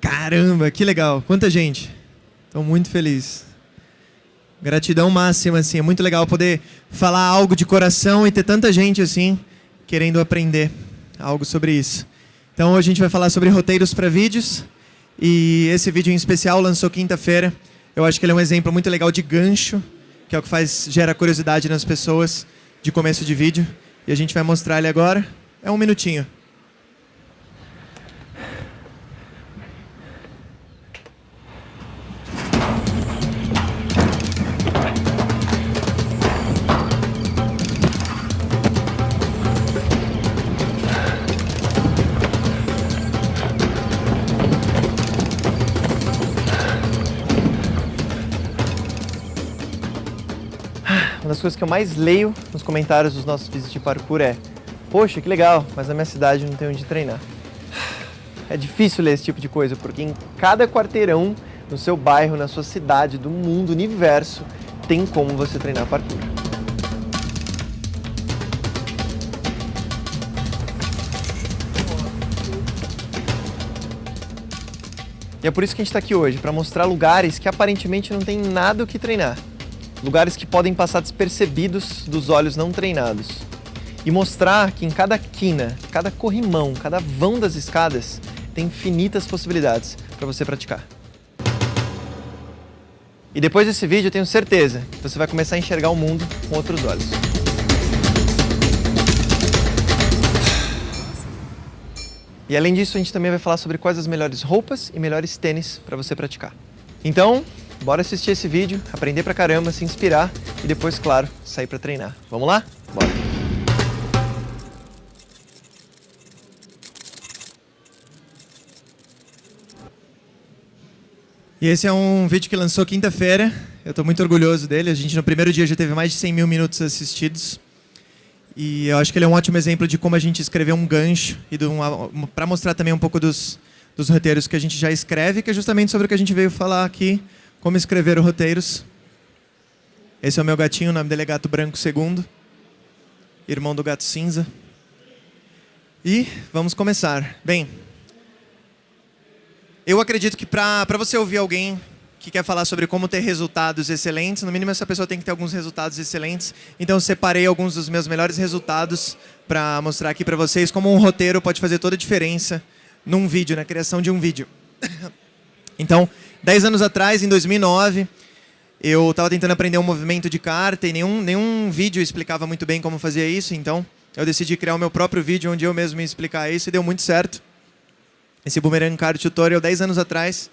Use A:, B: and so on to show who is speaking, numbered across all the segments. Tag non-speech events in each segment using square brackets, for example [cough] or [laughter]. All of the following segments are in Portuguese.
A: Caramba, que legal. Quanta gente. Estou muito feliz. Gratidão máxima, assim. É muito legal poder falar algo de coração e ter tanta gente, assim, querendo aprender algo sobre isso. Então, hoje a gente vai falar sobre roteiros para vídeos. E esse vídeo em especial lançou quinta-feira. Eu acho que ele é um exemplo muito legal de gancho, que é o que faz gera curiosidade nas pessoas de começo de vídeo. E a gente vai mostrar ele agora. É um minutinho. Das coisas que eu mais leio nos comentários dos nossos vídeos de parkour é Poxa, que legal, mas na minha cidade não tem onde treinar. É difícil ler esse tipo de coisa, porque em cada quarteirão, no seu bairro, na sua cidade, do mundo, universo, tem como você treinar parkour. E é por isso que a gente está aqui hoje, para mostrar lugares que aparentemente não tem nada o que treinar. Lugares que podem passar despercebidos dos olhos não treinados. E mostrar que em cada quina, cada corrimão, cada vão das escadas, tem infinitas possibilidades para você praticar. E depois desse vídeo eu tenho certeza que você vai começar a enxergar o mundo com outros olhos. E além disso, a gente também vai falar sobre quais as melhores roupas e melhores tênis para você praticar. Então, bora assistir esse vídeo, aprender pra caramba, se inspirar e depois, claro, sair para treinar. Vamos lá? Bora! E esse é um vídeo que lançou quinta-feira. Eu estou muito orgulhoso dele. A gente no primeiro dia já teve mais de 100 mil minutos assistidos. E eu acho que ele é um ótimo exemplo de como a gente escreveu um gancho e um, para mostrar também um pouco dos, dos roteiros que a gente já escreve, que é justamente sobre o que a gente veio falar aqui, como escrever roteiros. Esse é o meu gatinho, o nome dele é Gato Branco II, irmão do Gato Cinza. E vamos começar. Bem, eu acredito que para você ouvir alguém que quer falar sobre como ter resultados excelentes, no mínimo essa pessoa tem que ter alguns resultados excelentes. Então eu separei alguns dos meus melhores resultados para mostrar aqui para vocês como um roteiro pode fazer toda a diferença num vídeo, na criação de um vídeo. [coughs] Então, 10 anos atrás, em 2009, eu estava tentando aprender um movimento de carta e nenhum, nenhum vídeo explicava muito bem como fazia isso, então eu decidi criar o meu próprio vídeo onde eu mesmo ia explicar isso e deu muito certo. Esse Boomerang Card Tutorial, 10 anos atrás,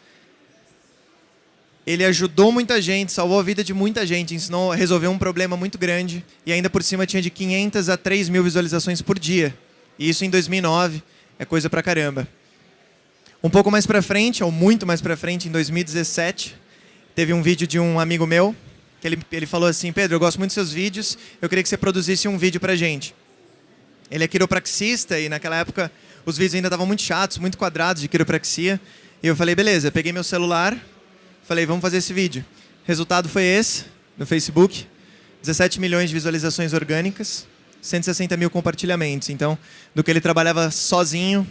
A: ele ajudou muita gente, salvou a vida de muita gente, ensinou a resolver um problema muito grande e ainda por cima tinha de 500 a 3 mil visualizações por dia. E isso em 2009 é coisa pra caramba. Um pouco mais para frente, ou muito mais para frente, em 2017, teve um vídeo de um amigo meu, que ele, ele falou assim, Pedro, eu gosto muito dos seus vídeos, eu queria que você produzisse um vídeo pra gente. Ele é quiropraxista e naquela época os vídeos ainda estavam muito chatos, muito quadrados de quiropraxia. E eu falei, beleza, peguei meu celular, falei, vamos fazer esse vídeo. Resultado foi esse, no Facebook, 17 milhões de visualizações orgânicas, 160 mil compartilhamentos. Então, do que ele trabalhava sozinho,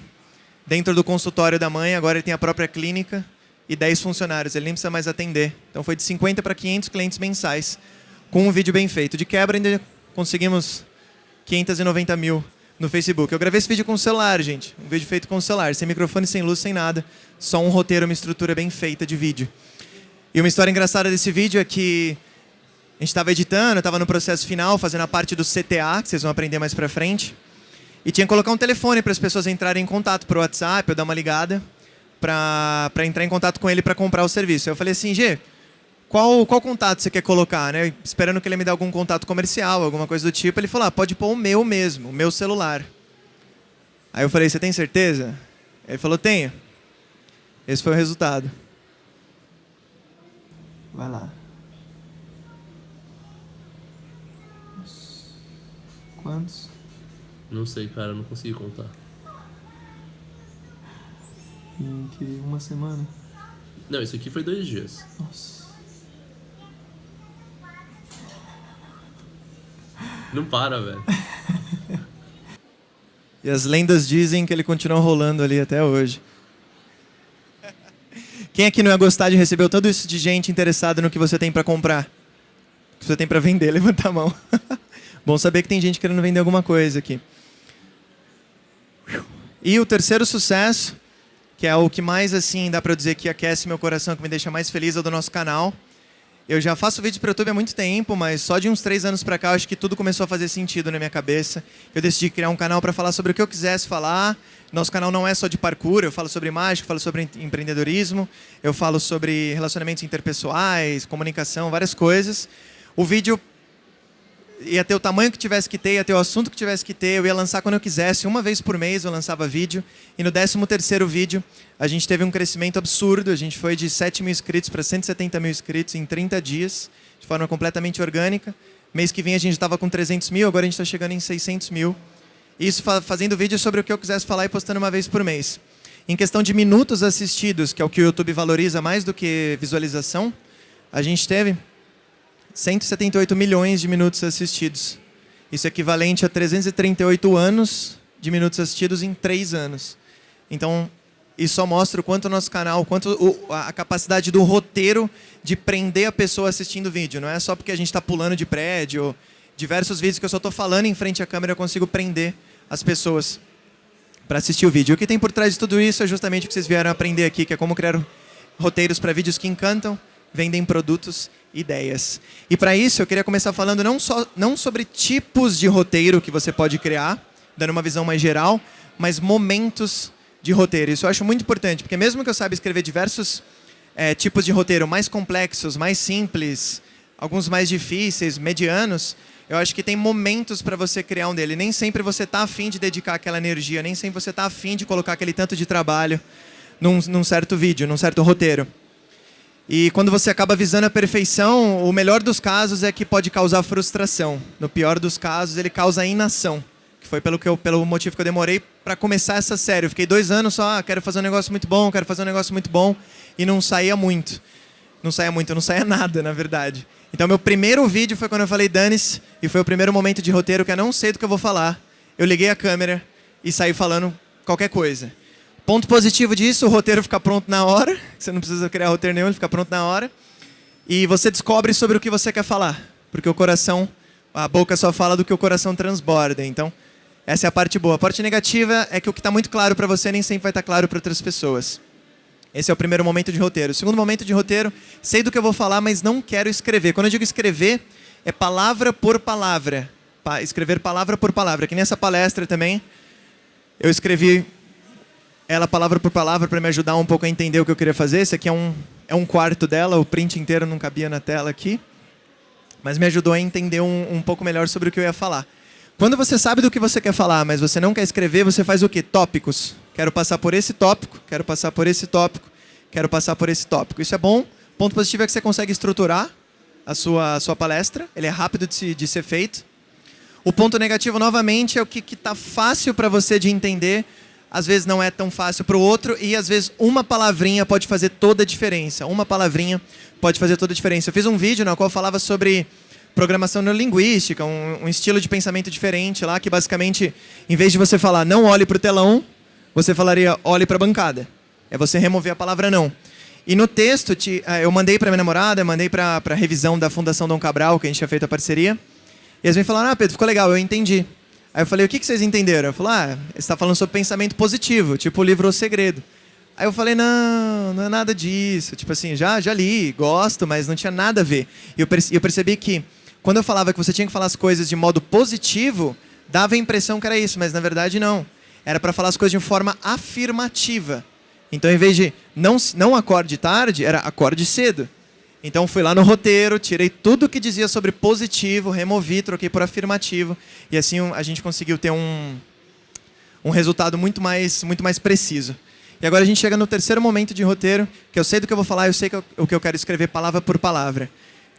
A: dentro do consultório da mãe, agora ele tem a própria clínica e 10 funcionários, ele nem precisa mais atender. Então foi de 50 para 500 clientes mensais, com um vídeo bem feito. De quebra ainda conseguimos 590 mil no Facebook. Eu gravei esse vídeo com o celular, gente. Um vídeo feito com o celular, sem microfone, sem luz, sem nada. Só um roteiro, uma estrutura bem feita de vídeo. E uma história engraçada desse vídeo é que a gente estava editando, estava no processo final, fazendo a parte do CTA, que vocês vão aprender mais pra frente. E tinha que colocar um telefone para as pessoas entrarem em contato por WhatsApp, eu dar uma ligada, para entrar em contato com ele para comprar o serviço. Eu falei assim, G, qual, qual contato você quer colocar? Né? Esperando que ele me dê algum contato comercial, alguma coisa do tipo. Ele falou, ah, pode pôr o meu mesmo, o meu celular. Aí eu falei, você tem certeza? Ele falou, tenho. Esse foi o resultado. Vai lá. Quantos?
B: Não sei, cara, não consegui contar.
A: Em que uma semana?
B: Não, isso aqui foi dois dias.
A: Nossa.
B: Não para, velho. [laughs]
A: E as lendas dizem que ele continua rolando ali até hoje. Quem aqui não ia gostar de receber todo isso de gente interessada no que você tem para comprar? O que você tem para vender? [laughs] Levanta a mão. [laughs] Bom saber que tem gente querendo vender alguma coisa aqui. E o terceiro sucesso, que é o que mais assim dá para dizer que aquece meu coração, que me deixa mais feliz, é o do nosso canal. Eu já faço vídeo para o YouTube há muito tempo, mas só de uns três anos para cá, acho que tudo começou a fazer sentido na minha cabeça. Eu decidi criar um canal para falar sobre o que eu quisesse falar. Nosso canal não é só de parkour, eu falo sobre mágica, falo sobre empreendedorismo, eu falo sobre relacionamentos interpessoais, comunicação, várias coisas. O vídeo ia ter o tamanho que tivesse que ter, ia ter o assunto que tivesse que ter, eu ia lançar quando eu quisesse, uma vez por mês eu lançava vídeo, e no 13 terceiro vídeo a gente teve um crescimento absurdo, a gente foi de 7 mil inscritos para 170 mil inscritos em 30 dias, de forma completamente orgânica, mês que vem a gente estava com 300 mil, agora a gente está chegando em 600 mil, isso fazendo vídeo sobre o que eu quisesse falar e postando uma vez por mês. Em questão de minutos assistidos, que é o que o YouTube valoriza mais do que visualização, a gente teve 178 milhões de minutos assistidos. Isso é equivalente a 338 anos de minutos assistidos em 3 anos. Então, isso só mostra o quanto o nosso canal, quanto o, a capacidade do roteiro de prender a pessoa assistindo o vídeo. Não é só porque a gente está pulando de prédio, diversos vídeos que eu só estou falando em frente à câmera, eu consigo prender as pessoas para assistir o vídeo. O que tem por trás de tudo isso é justamente o que vocês vieram aprender aqui, que é como criar roteiros para vídeos que encantam, vendem produtos ideias. E para isso eu queria começar falando não, só, não sobre tipos de roteiro que você pode criar, dando uma visão mais geral, mas momentos de roteiro. Isso eu acho muito importante, porque mesmo que eu saiba escrever diversos é, tipos de roteiro mais complexos, mais simples, alguns mais difíceis, medianos, eu acho que tem momentos para você criar um dele. Nem sempre você está afim de dedicar aquela energia, nem sempre você está afim de colocar aquele tanto de trabalho num, num certo vídeo, num certo roteiro. E quando você acaba visando a perfeição, o melhor dos casos é que pode causar frustração. No pior dos casos, ele causa inação. Que foi pelo, que eu, pelo motivo que eu demorei para começar essa série. Eu fiquei dois anos só, ah, quero fazer um negócio muito bom, quero fazer um negócio muito bom. E não saía muito. Não saía muito, não saía [laughs] nada, na verdade. Então, meu primeiro vídeo foi quando eu falei Danis, e foi o primeiro momento de roteiro que eu não sei do que eu vou falar. Eu liguei a câmera e saí falando qualquer coisa. Ponto positivo disso, o roteiro fica pronto na hora. Você não precisa criar roteiro nenhum, ele fica pronto na hora. E você descobre sobre o que você quer falar. Porque o coração, a boca só fala do que o coração transborda. Então, essa é a parte boa. A parte negativa é que o que está muito claro para você nem sempre vai estar tá claro para outras pessoas. Esse é o primeiro momento de roteiro. O segundo momento de roteiro, sei do que eu vou falar, mas não quero escrever. Quando eu digo escrever, é palavra por palavra. escrever palavra por palavra. Que nessa palestra também, eu escrevi ela palavra por palavra para me ajudar um pouco a entender o que eu queria fazer. Esse aqui é um, é um quarto dela, o print inteiro não cabia na tela aqui. Mas me ajudou a entender um, um pouco melhor sobre o que eu ia falar. Quando você sabe do que você quer falar, mas você não quer escrever, você faz o quê? Tópicos. Quero passar por esse tópico, quero passar por esse tópico, quero passar por esse tópico. Isso é bom. Ponto positivo é que você consegue estruturar a sua, a sua palestra. Ele é rápido de, se, de ser feito. O ponto negativo, novamente, é o que está fácil para você de entender, às vezes não é tão fácil para o outro e às vezes uma palavrinha pode fazer toda a diferença. Uma palavrinha pode fazer toda a diferença. Eu fiz um vídeo no qual falava sobre programação neurolinguística, um, um estilo de pensamento diferente lá, que basicamente, em vez de você falar não olhe para o telão, você falaria olhe para a bancada. É você remover a palavra não. E no texto, te, eh, eu mandei para minha namorada, mandei para a revisão da Fundação Dom Cabral, que a gente tinha feito a parceria. E eles me falaram, ah, Pedro, ficou legal, eu entendi. Aí eu falei, o que, que vocês entenderam? Eu falei, ah, você está falando sobre pensamento positivo, tipo o livro O Segredo. Aí eu falei, não, não é nada disso. Tipo assim, já, já li, gosto, mas não tinha nada a ver. E eu, eu percebi que, quando eu falava que você tinha que falar as coisas de modo positivo, dava a impressão que era isso, mas na verdade não. Era para falar as coisas de forma afirmativa. Então, em vez de não, não acorde tarde, era acorde cedo. Então fui lá no roteiro, tirei tudo que dizia sobre positivo, removi, troquei por afirmativo. E assim a gente conseguiu ter um, um resultado muito mais, muito mais preciso. E agora a gente chega no terceiro momento de roteiro, que eu sei do que eu vou falar, eu sei que eu, o que eu quero escrever palavra por palavra.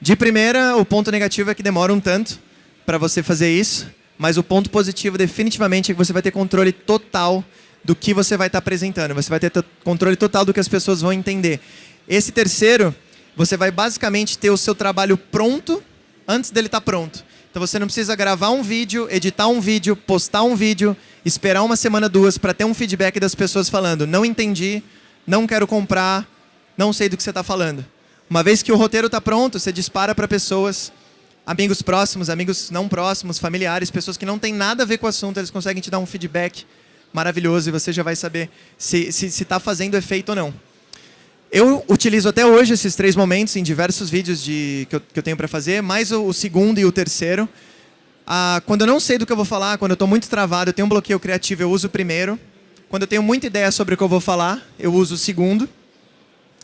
A: De primeira, o ponto negativo é que demora um tanto para você fazer isso, mas o ponto positivo definitivamente é que você vai ter controle total do que você vai estar tá apresentando. Você vai ter controle total do que as pessoas vão entender. Esse terceiro você vai basicamente ter o seu trabalho pronto antes dele estar tá pronto. Então você não precisa gravar um vídeo, editar um vídeo, postar um vídeo, esperar uma semana, duas, para ter um feedback das pessoas falando, não entendi, não quero comprar, não sei do que você está falando. Uma vez que o roteiro está pronto, você dispara para pessoas, amigos próximos, amigos não próximos, familiares, pessoas que não têm nada a ver com o assunto, eles conseguem te dar um feedback maravilhoso e você já vai saber se está tá fazendo efeito ou não. Eu utilizo até hoje esses três momentos em diversos vídeos de, que, eu, que eu tenho para fazer, mais o, o, segundo e o terceiro. Ah, quando eu não sei do que eu vou falar, quando eu estou muito travado, eu tenho um bloqueio criativo, eu uso o primeiro. Quando eu tenho muita ideia sobre o que eu vou falar, eu uso o segundo.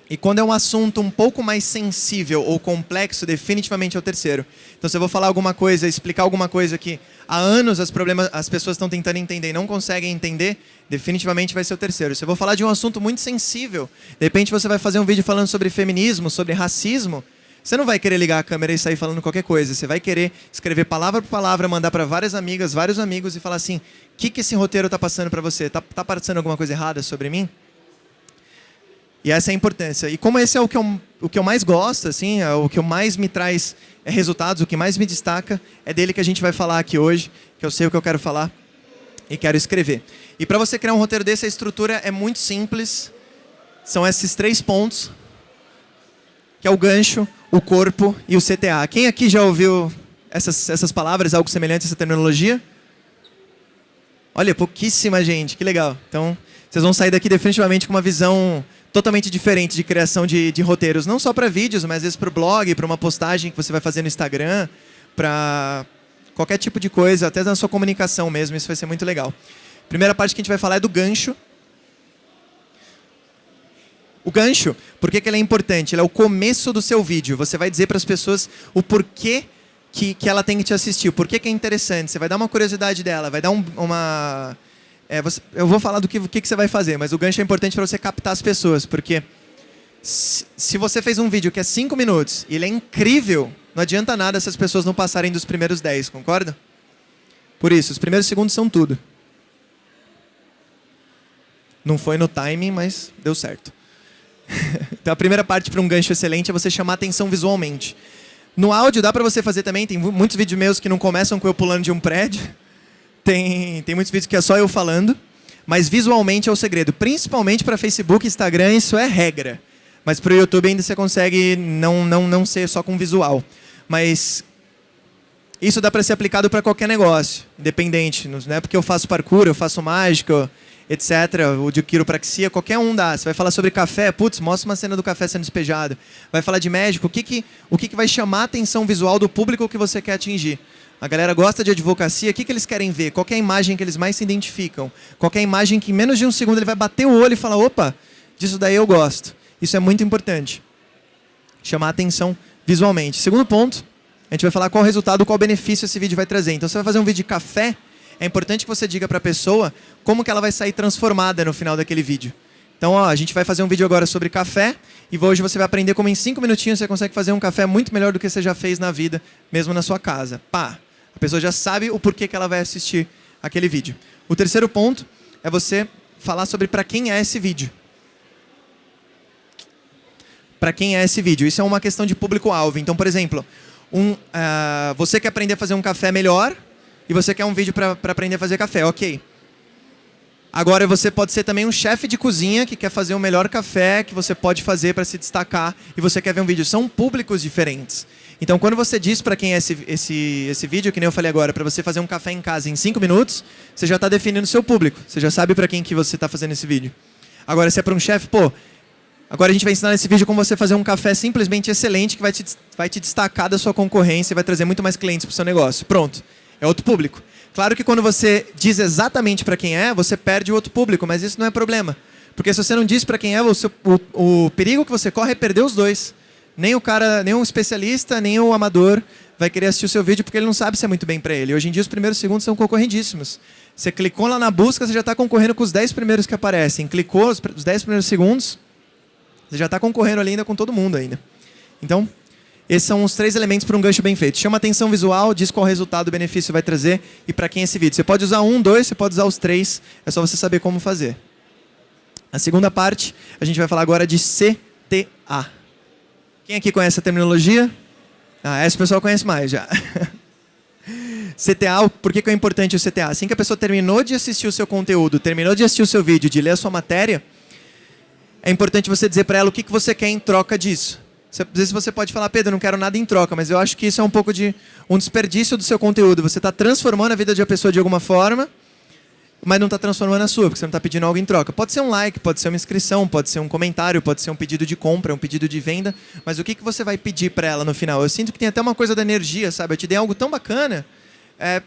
A: E quando é um assunto um pouco mais sensível ou complexo, definitivamente é o terceiro. Então, se eu vou falar alguma coisa, explicar alguma coisa que há anos as, problemas, as pessoas estão tentando entender e não conseguem entender, definitivamente vai ser o terceiro. Se eu vou falar de um assunto muito sensível, de repente você vai fazer um vídeo falando sobre feminismo, sobre racismo, você não vai querer ligar a câmera e sair falando qualquer coisa. Você vai querer escrever palavra por palavra, mandar para várias amigas, vários amigos e falar assim: o que, que esse roteiro está passando para você? Está tá passando alguma coisa errada sobre mim? E essa é a importância. E como esse é o que eu, o que eu mais gosto, assim, é o que eu mais me traz é resultados, o que mais me destaca, é dele que a gente vai falar aqui hoje, que eu sei o que eu quero falar e quero escrever. E para você criar um roteiro desse, a estrutura é muito simples. São esses três pontos, que é o gancho, o corpo e o CTA. Quem aqui já ouviu essas, essas palavras, algo semelhante a essa terminologia? Olha, pouquíssima gente, que legal. Então, vocês vão sair daqui definitivamente com uma visão totalmente diferente de criação de, de roteiros, não só para vídeos, mas às vezes para o blog, para uma postagem que você vai fazer no Instagram, para qualquer tipo de coisa, até na sua comunicação mesmo, isso vai ser muito legal. Primeira parte que a gente vai falar é do gancho. O gancho, por que, que ele é importante? Ele é o começo do seu vídeo. Você vai dizer para as pessoas o porquê que, que ela tem que te assistir, o porquê que é interessante. Você vai dar uma curiosidade dela, vai dar um, uma é, você, eu vou falar do que, que, que, você vai fazer, mas o gancho é importante para você captar as pessoas, porque se, se você fez um vídeo que é 5 minutos e ele é incrível, não adianta nada se as pessoas não passarem dos primeiros 10, concorda? Por isso, os primeiros segundos são tudo. Não foi no timing, mas deu certo. [laughs] então a primeira parte para um gancho excelente é você chamar atenção visualmente. No áudio dá para você fazer também, tem muitos vídeos meus que não começam com eu pulando de um prédio. Tem, tem muitos vídeos que é só eu falando, mas visualmente é o segredo. Principalmente para Facebook e Instagram, isso é regra. Mas para o YouTube ainda você consegue não, não, não ser só com visual. Mas isso dá para ser aplicado para qualquer negócio, independente. Não é porque eu faço parkour, eu faço mágica, etc., o de quiropraxia, qualquer um dá. Você vai falar sobre café, putz, mostra uma cena do café sendo despejado. Vai falar de médico, o que, que, o que, que vai chamar a atenção visual do público que você quer atingir? A galera gosta de advocacia, o que, que eles querem ver? Qual é a imagem que eles mais se identificam? Qual é a imagem que em menos de um segundo ele vai bater o olho e falar, opa, disso daí eu gosto. Isso é muito importante. Chamar a atenção visualmente. Segundo ponto, a gente vai falar qual resultado, qual benefício esse vídeo vai trazer. Então, você vai fazer um vídeo de café, é importante que você diga para a pessoa como que ela vai sair transformada no final daquele vídeo. Então, ó, a gente vai fazer um vídeo agora sobre café e hoje você vai aprender como em cinco minutinhos você consegue fazer um café muito melhor do que você já fez na vida, mesmo na sua casa. Pá! A pessoa já sabe o porquê que ela vai assistir aquele vídeo. O terceiro ponto é você falar sobre para quem é esse vídeo. Para quem é esse vídeo. Isso é uma questão de público-alvo. Então, por exemplo, um, uh, você quer aprender a fazer um café melhor e você quer um vídeo para aprender a fazer café. Ok. Agora, você pode ser também um chefe de cozinha que quer fazer o melhor café que você pode fazer para se destacar e você quer ver um vídeo. São públicos diferentes. Então, quando você diz para quem é esse, esse, esse vídeo, que nem eu falei agora, para você fazer um café em casa em 5 minutos, você já está definindo seu público. Você já sabe para quem que você está fazendo esse vídeo. Agora, se é para um chefe, pô, agora a gente vai ensinar nesse vídeo como você fazer um café simplesmente excelente que vai te, vai te destacar da sua concorrência e vai trazer muito mais clientes para o seu negócio. Pronto. É outro público. Claro que quando você diz exatamente para quem é, você perde o outro público, mas isso não é problema. Porque se você não diz para quem é, o, seu, o, o perigo que você corre é perder os dois. Nem o cara, nem o especialista, nem o amador vai querer assistir o seu vídeo porque ele não sabe se é muito bem para ele. Hoje em dia os primeiros segundos são concorrendíssimos. Você clicou lá na busca, você já está concorrendo com os 10 primeiros que aparecem. Clicou os 10 primeiros segundos, você já está concorrendo ali ainda com todo mundo ainda. Então, esses são os três elementos para um gancho bem feito. Chama atenção visual, diz qual resultado o benefício vai trazer e para quem é esse vídeo. Você pode usar um, dois, você pode usar os três, é só você saber como fazer. A segunda parte, a gente vai falar agora de CTA. Quem aqui conhece a terminologia? Ah, essa pessoa conhece mais já. [laughs] CTA, por que, que é importante o CTA? Assim que a pessoa terminou de assistir o seu conteúdo, terminou de assistir o seu vídeo, de ler a sua matéria, é importante você dizer para ela o que, que você quer em troca disso. Às vezes você pode falar, Pedro, não quero nada em troca, mas eu acho que isso é um pouco de um desperdício do seu conteúdo. Você está transformando a vida de uma pessoa de alguma forma, mas não está transformando a sua, porque você não está pedindo algo em troca. Pode ser um like, pode ser uma inscrição, pode ser um comentário, pode ser um pedido de compra, um pedido de venda, mas o que, que você vai pedir para ela no final? Eu sinto que tem até uma coisa da energia, sabe? Eu te dei algo tão bacana, é,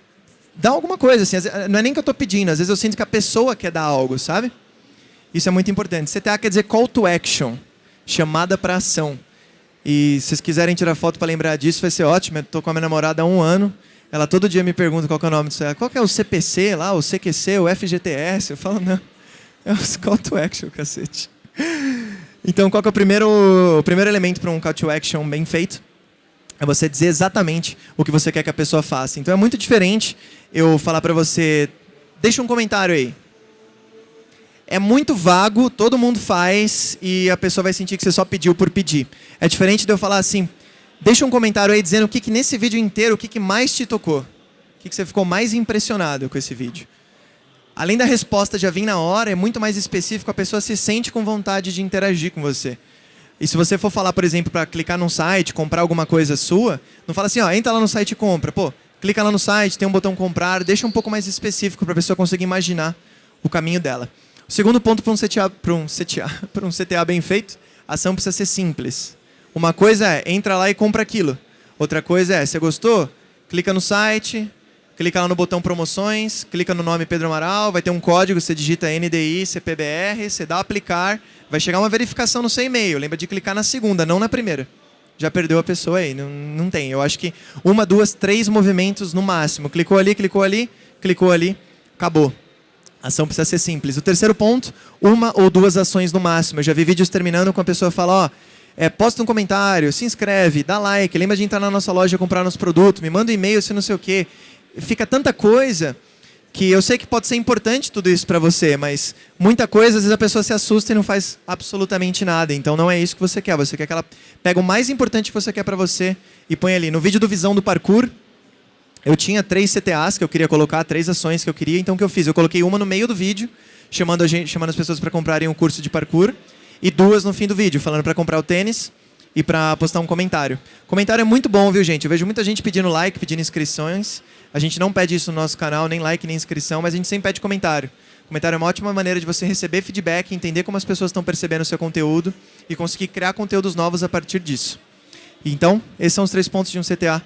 A: dá alguma coisa, assim, não é nem que eu estou pedindo, às vezes eu sinto que a pessoa quer dar algo, sabe? Isso é muito importante. CTA quer dizer call to action, chamada para ação. E se vocês quiserem tirar foto para lembrar disso, vai ser ótimo. Estou com a minha namorada há um ano. Ela todo dia me pergunta qual é o nome disso. Qual é o CPC lá, o CQC, o FGTS? Eu falo, não. É o call to action, cacete. Então, qual é o primeiro, o primeiro elemento para um call to action bem feito? É você dizer exatamente o que você quer que a pessoa faça. Então, é muito diferente eu falar para você, deixa um comentário aí é muito vago, todo mundo faz e a pessoa vai sentir que você só pediu por pedir. É diferente de eu falar assim, deixa um comentário aí dizendo o que, que nesse vídeo inteiro, o que, que mais te tocou. O que, que você ficou mais impressionado com esse vídeo. Além da resposta já vir na hora, é muito mais específico, a pessoa se sente com vontade de interagir com você. E se você for falar, por exemplo, para clicar num site, comprar alguma coisa sua, não fala assim, ó, entra lá no site e compra. Pô, clica lá no site, tem um botão comprar, deixa um pouco mais específico para a pessoa conseguir imaginar o caminho dela. O segundo ponto para um CTA, para um CTA, [laughs] para um CTA bem feito, a ação precisa ser simples. Uma coisa é, entra lá e compra aquilo. Outra coisa é, você gostou? Clica no site, clica lá no botão promoções, clica no nome Pedro Amaral, vai ter um código, você digita NDI, CPBR, você dá aplicar, vai chegar uma verificação no seu e-mail. Lembra de clicar na segunda, não na primeira. Já perdeu a pessoa aí, não, não tem. Eu acho que uma, duas, três movimentos no máximo. Clicou ali, clicou ali, clicou ali, acabou. A ação precisa ser simples. O terceiro ponto, uma ou duas ações no máximo. Eu já vi vídeos terminando com a pessoa falar, ó, é, posta um comentário, se inscreve, dá like, lembra de entrar na nossa loja comprar nosso produto, me manda um e-mail se não sei o quê. Fica tanta coisa que eu sei que pode ser importante tudo isso para você, mas muita coisa, às vezes a pessoa se assusta e não faz absolutamente nada. Então não é isso que você quer. Você quer que ela pega o mais importante que você quer para você e põe ali. No vídeo do Visão do Parkour, eu tinha três CTAs que eu queria colocar, três ações que eu queria, então o que eu fiz? Eu coloquei uma no meio do vídeo, chamando, gente, chamando as pessoas para comprarem um curso de parkour, e duas no fim do vídeo, falando para comprar o tênis e para postar um comentário. Comentário é muito bom, viu, gente? Eu vejo muita gente pedindo like, pedindo inscrições. A gente não pede isso no nosso canal, nem like, nem inscrição, mas a gente sempre pede comentário. Comentário é uma ótima maneira de você receber feedback, entender como as pessoas estão percebendo o seu conteúdo e conseguir criar conteúdos novos a partir disso. Então, esses são os três pontos de um CTA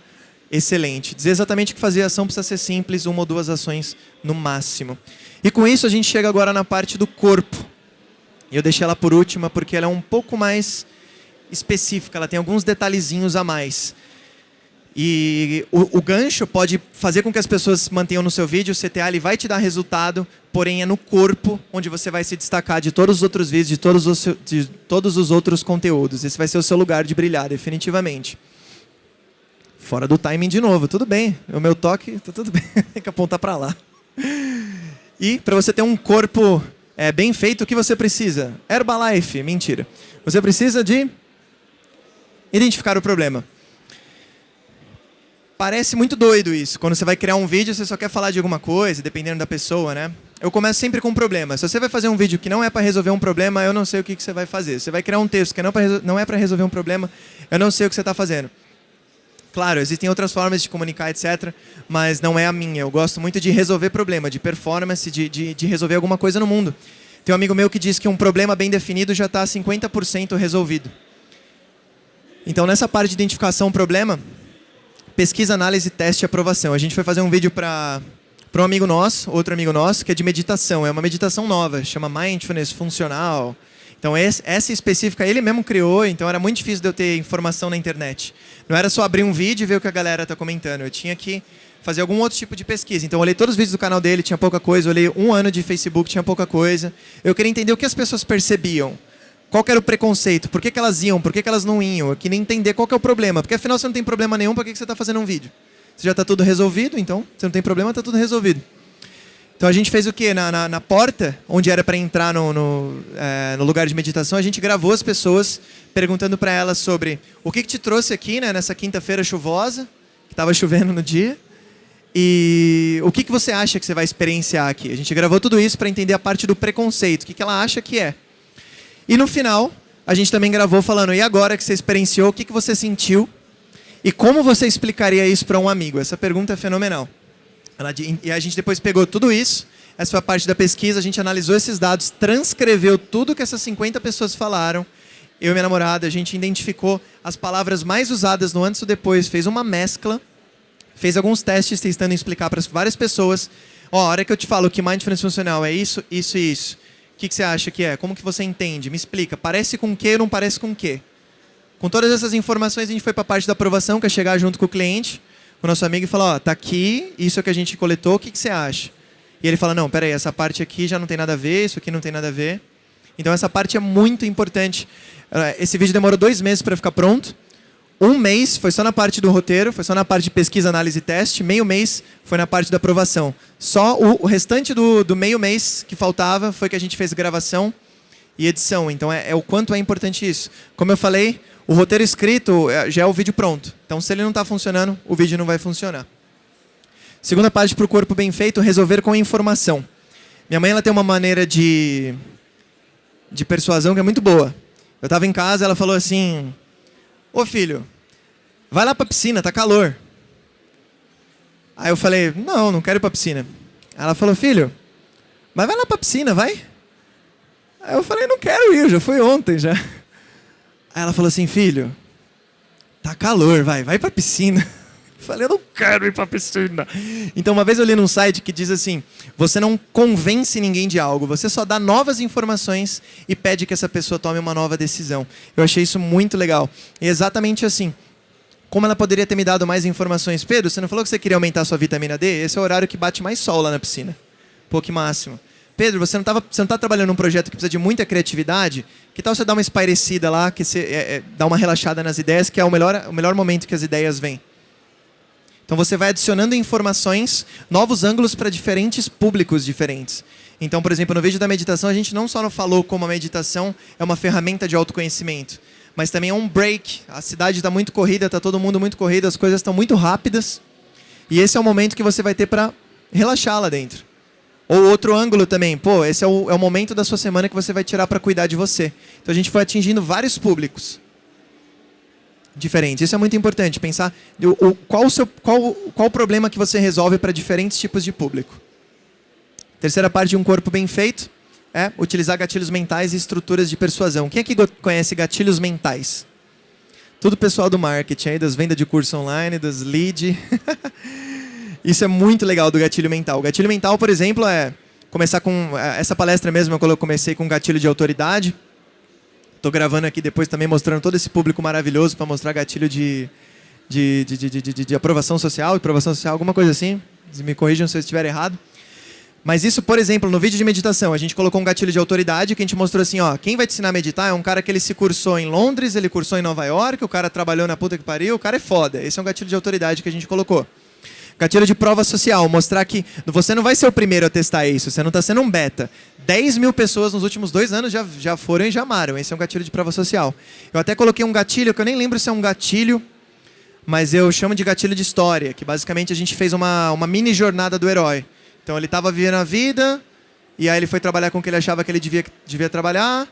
A: excelente. Dizer exatamente o que fazer a ação precisa ser simples, uma ou duas ações no máximo. E com isso a gente chega agora na parte do corpo. Eu deixei ela por última porque ela é um pouco mais específica, ela tem alguns detalhezinhos a mais. E o, o, gancho pode fazer com que as pessoas mantenham no seu vídeo, o CTA ele vai te dar resultado, porém é no corpo onde você vai se destacar de todos os outros vídeos, de todos os, de todos os outros conteúdos. Esse vai ser o seu lugar de brilhar, definitivamente. Fora do timing de novo, tudo bem. O meu toque, tá tudo bem. [laughs] Tem que apontar para lá. E para você ter um corpo é, bem feito, o que você precisa? Herbalife, mentira. Você precisa de identificar o problema. Parece muito doido isso. Quando você vai criar um vídeo, você só quer falar de alguma coisa, dependendo da pessoa, né? Eu começo sempre com um problema. Se você vai fazer um vídeo que não é para resolver um problema, eu não sei o que, que você vai fazer. Você vai criar um texto que não é para resolver um problema, eu não sei o que você está fazendo. Claro, existem outras formas de comunicar, etc., mas não é a minha. Eu gosto muito de resolver problema, de performance, de, de, de resolver alguma coisa no mundo. Tem um amigo meu que diz que um problema bem definido já está 50% resolvido. Então, nessa parte de identificação problema, pesquisa, análise, teste e aprovação. A gente foi fazer um vídeo para para um amigo nosso, outro amigo nosso, que é de meditação. É uma meditação nova, chama Mindfulness Funcional. Então, essa específica ele mesmo criou, então era muito difícil de eu ter informação na internet. Não era só abrir um vídeo e ver o que a galera está comentando. Eu tinha que fazer algum outro tipo de pesquisa. Então, eu olhei todos os vídeos do canal dele, tinha pouca coisa. Eu olhei um ano de Facebook, tinha pouca coisa. Eu queria entender o que as pessoas percebiam. Qual era o preconceito? Por que, que elas iam? Por que, que elas não iam? Eu queria entender qual é o problema. Porque, afinal, você não tem problema nenhum, por que, que você está fazendo um vídeo? Você já está tudo resolvido, então, você não tem problema, está tudo resolvido. Então a gente fez o quê? Na, na, na porta, onde era para entrar no, no, é, no, lugar de meditação, a gente gravou as pessoas perguntando para elas sobre o que, que te trouxe aqui né, nessa quinta-feira chuvosa, que estava chovendo no dia, e o que, que você acha que você vai experienciar aqui. A gente gravou tudo isso para entender a parte do preconceito, o que, que ela acha que é. E no final, a gente também gravou falando, e agora que você experienciou, o que, que você sentiu? E como você explicaria isso para um amigo? Essa pergunta é fenomenal. E a gente depois pegou tudo isso, essa foi a parte da pesquisa, a gente analisou esses dados, transcreveu tudo que essas 50 pessoas falaram, eu e minha namorada, a gente identificou as palavras mais usadas no antes e depois, fez uma mescla, fez alguns testes tentando explicar para várias pessoas. Ó, a hora que eu te falo que mindfulness funcional é isso, isso e isso, o que, que você acha que é? Como que você entende? Me explica. Parece com o quê ou não parece com o quê? Com todas essas informações, a gente foi para a parte da aprovação, que é chegar junto com o cliente, o nosso amigo e falar, ó, tá aqui, isso é que a gente coletou, o que, que você acha? E ele fala, não, peraí, essa parte aqui já não tem nada a ver, isso aqui não tem nada a ver. Então essa parte é muito importante. Esse vídeo demorou dois meses para ficar pronto. Um mês foi só na parte do roteiro, foi só na parte de pesquisa, análise e teste. Meio mês foi na parte da aprovação. Só o, o restante do, do, meio mês que faltava foi que a gente fez gravação e edição. Então é, é, o quanto é importante isso. Como eu falei, o roteiro escrito é, já é o vídeo pronto. Então se ele não está funcionando, o vídeo não vai funcionar. Segunda parte para o corpo bem feito, resolver com informação. Minha mãe ela tem uma maneira de, de persuasão que é muito boa. Eu estava em casa, ela falou assim, Ô filho, vai lá para a piscina, tá calor. Aí eu falei, não, não quero ir para a piscina. Ela falou, filho, mas vai lá para a piscina, vai. Aí eu falei, não quero ir, já fui ontem já. Aí ela falou assim, filho, tá calor, vai, vai para a piscina. [laughs] Falei, eu não quero ir para a piscina. Então, uma vez eu li num site que diz assim: você não convence ninguém de algo, você só dá novas informações e pede que essa pessoa tome uma nova decisão. Eu achei isso muito legal. E exatamente assim. Como ela poderia ter me dado mais informações? Pedro, você não falou que você queria aumentar sua vitamina D? Esse é o horário que bate mais sol lá na piscina. Pô, que máximo. Pedro, você não está trabalhando num projeto que precisa de muita criatividade? Que tal você dar uma espairecida lá, que você é, é, dá uma relaxada nas ideias, que é o melhor, o melhor momento que as ideias vêm? Então você vai adicionando informações, novos ângulos para diferentes públicos diferentes. Então, por exemplo, no vídeo da meditação, a gente não só falou como a meditação é uma ferramenta de autoconhecimento, mas também é um break. A cidade está muito corrida, está todo mundo muito corrido, as coisas estão muito rápidas. E esse é o momento que você vai ter para relaxar lá dentro. Ou outro ângulo também, pô, esse é o, é o momento da sua semana que você vai tirar para cuidar de você. Então a gente foi atingindo vários públicos diferentes. Isso é muito importante, pensar o, qual, o seu, qual, qual o problema que você resolve para diferentes tipos de público. Terceira parte de um corpo bem feito é utilizar gatilhos mentais e estruturas de persuasão. Quem aqui conhece gatilhos mentais? Tudo pessoal do marketing, aí, das vendas de curso online, das lead. [laughs] Isso é muito legal do gatilho mental. O gatilho mental, por exemplo, é começar com... É, essa palestra mesmo, eu comecei com gatilho de autoridade. Estou gravando aqui depois também mostrando todo esse público maravilhoso para mostrar gatilho de, de, de, de, de, de aprovação social, aprovação social, alguma coisa assim. Me corrijam se eu estiver errado. Mas isso, por exemplo, no vídeo de meditação, a gente colocou um gatilho de autoridade que a gente mostrou assim, ó, quem vai te ensinar a meditar é um cara que ele se cursou em Londres, ele cursou em Nova York, o cara trabalhou na puta que pariu, o cara é foda. Esse é um gatilho de autoridade que a gente colocou. Gatilho de prova social, mostrar que você não vai ser o primeiro a testar isso, você não está sendo um beta. 10 mil pessoas nos últimos dois anos já, já foram e já amaram. Esse é um gatilho de prova social. Eu até coloquei um gatilho, que eu nem lembro se é um gatilho, mas eu chamo de gatilho de história, que basicamente a gente fez uma, uma mini jornada do herói. Então ele estava vivendo a vida, e aí ele foi trabalhar com o que ele achava que ele devia, devia trabalhar,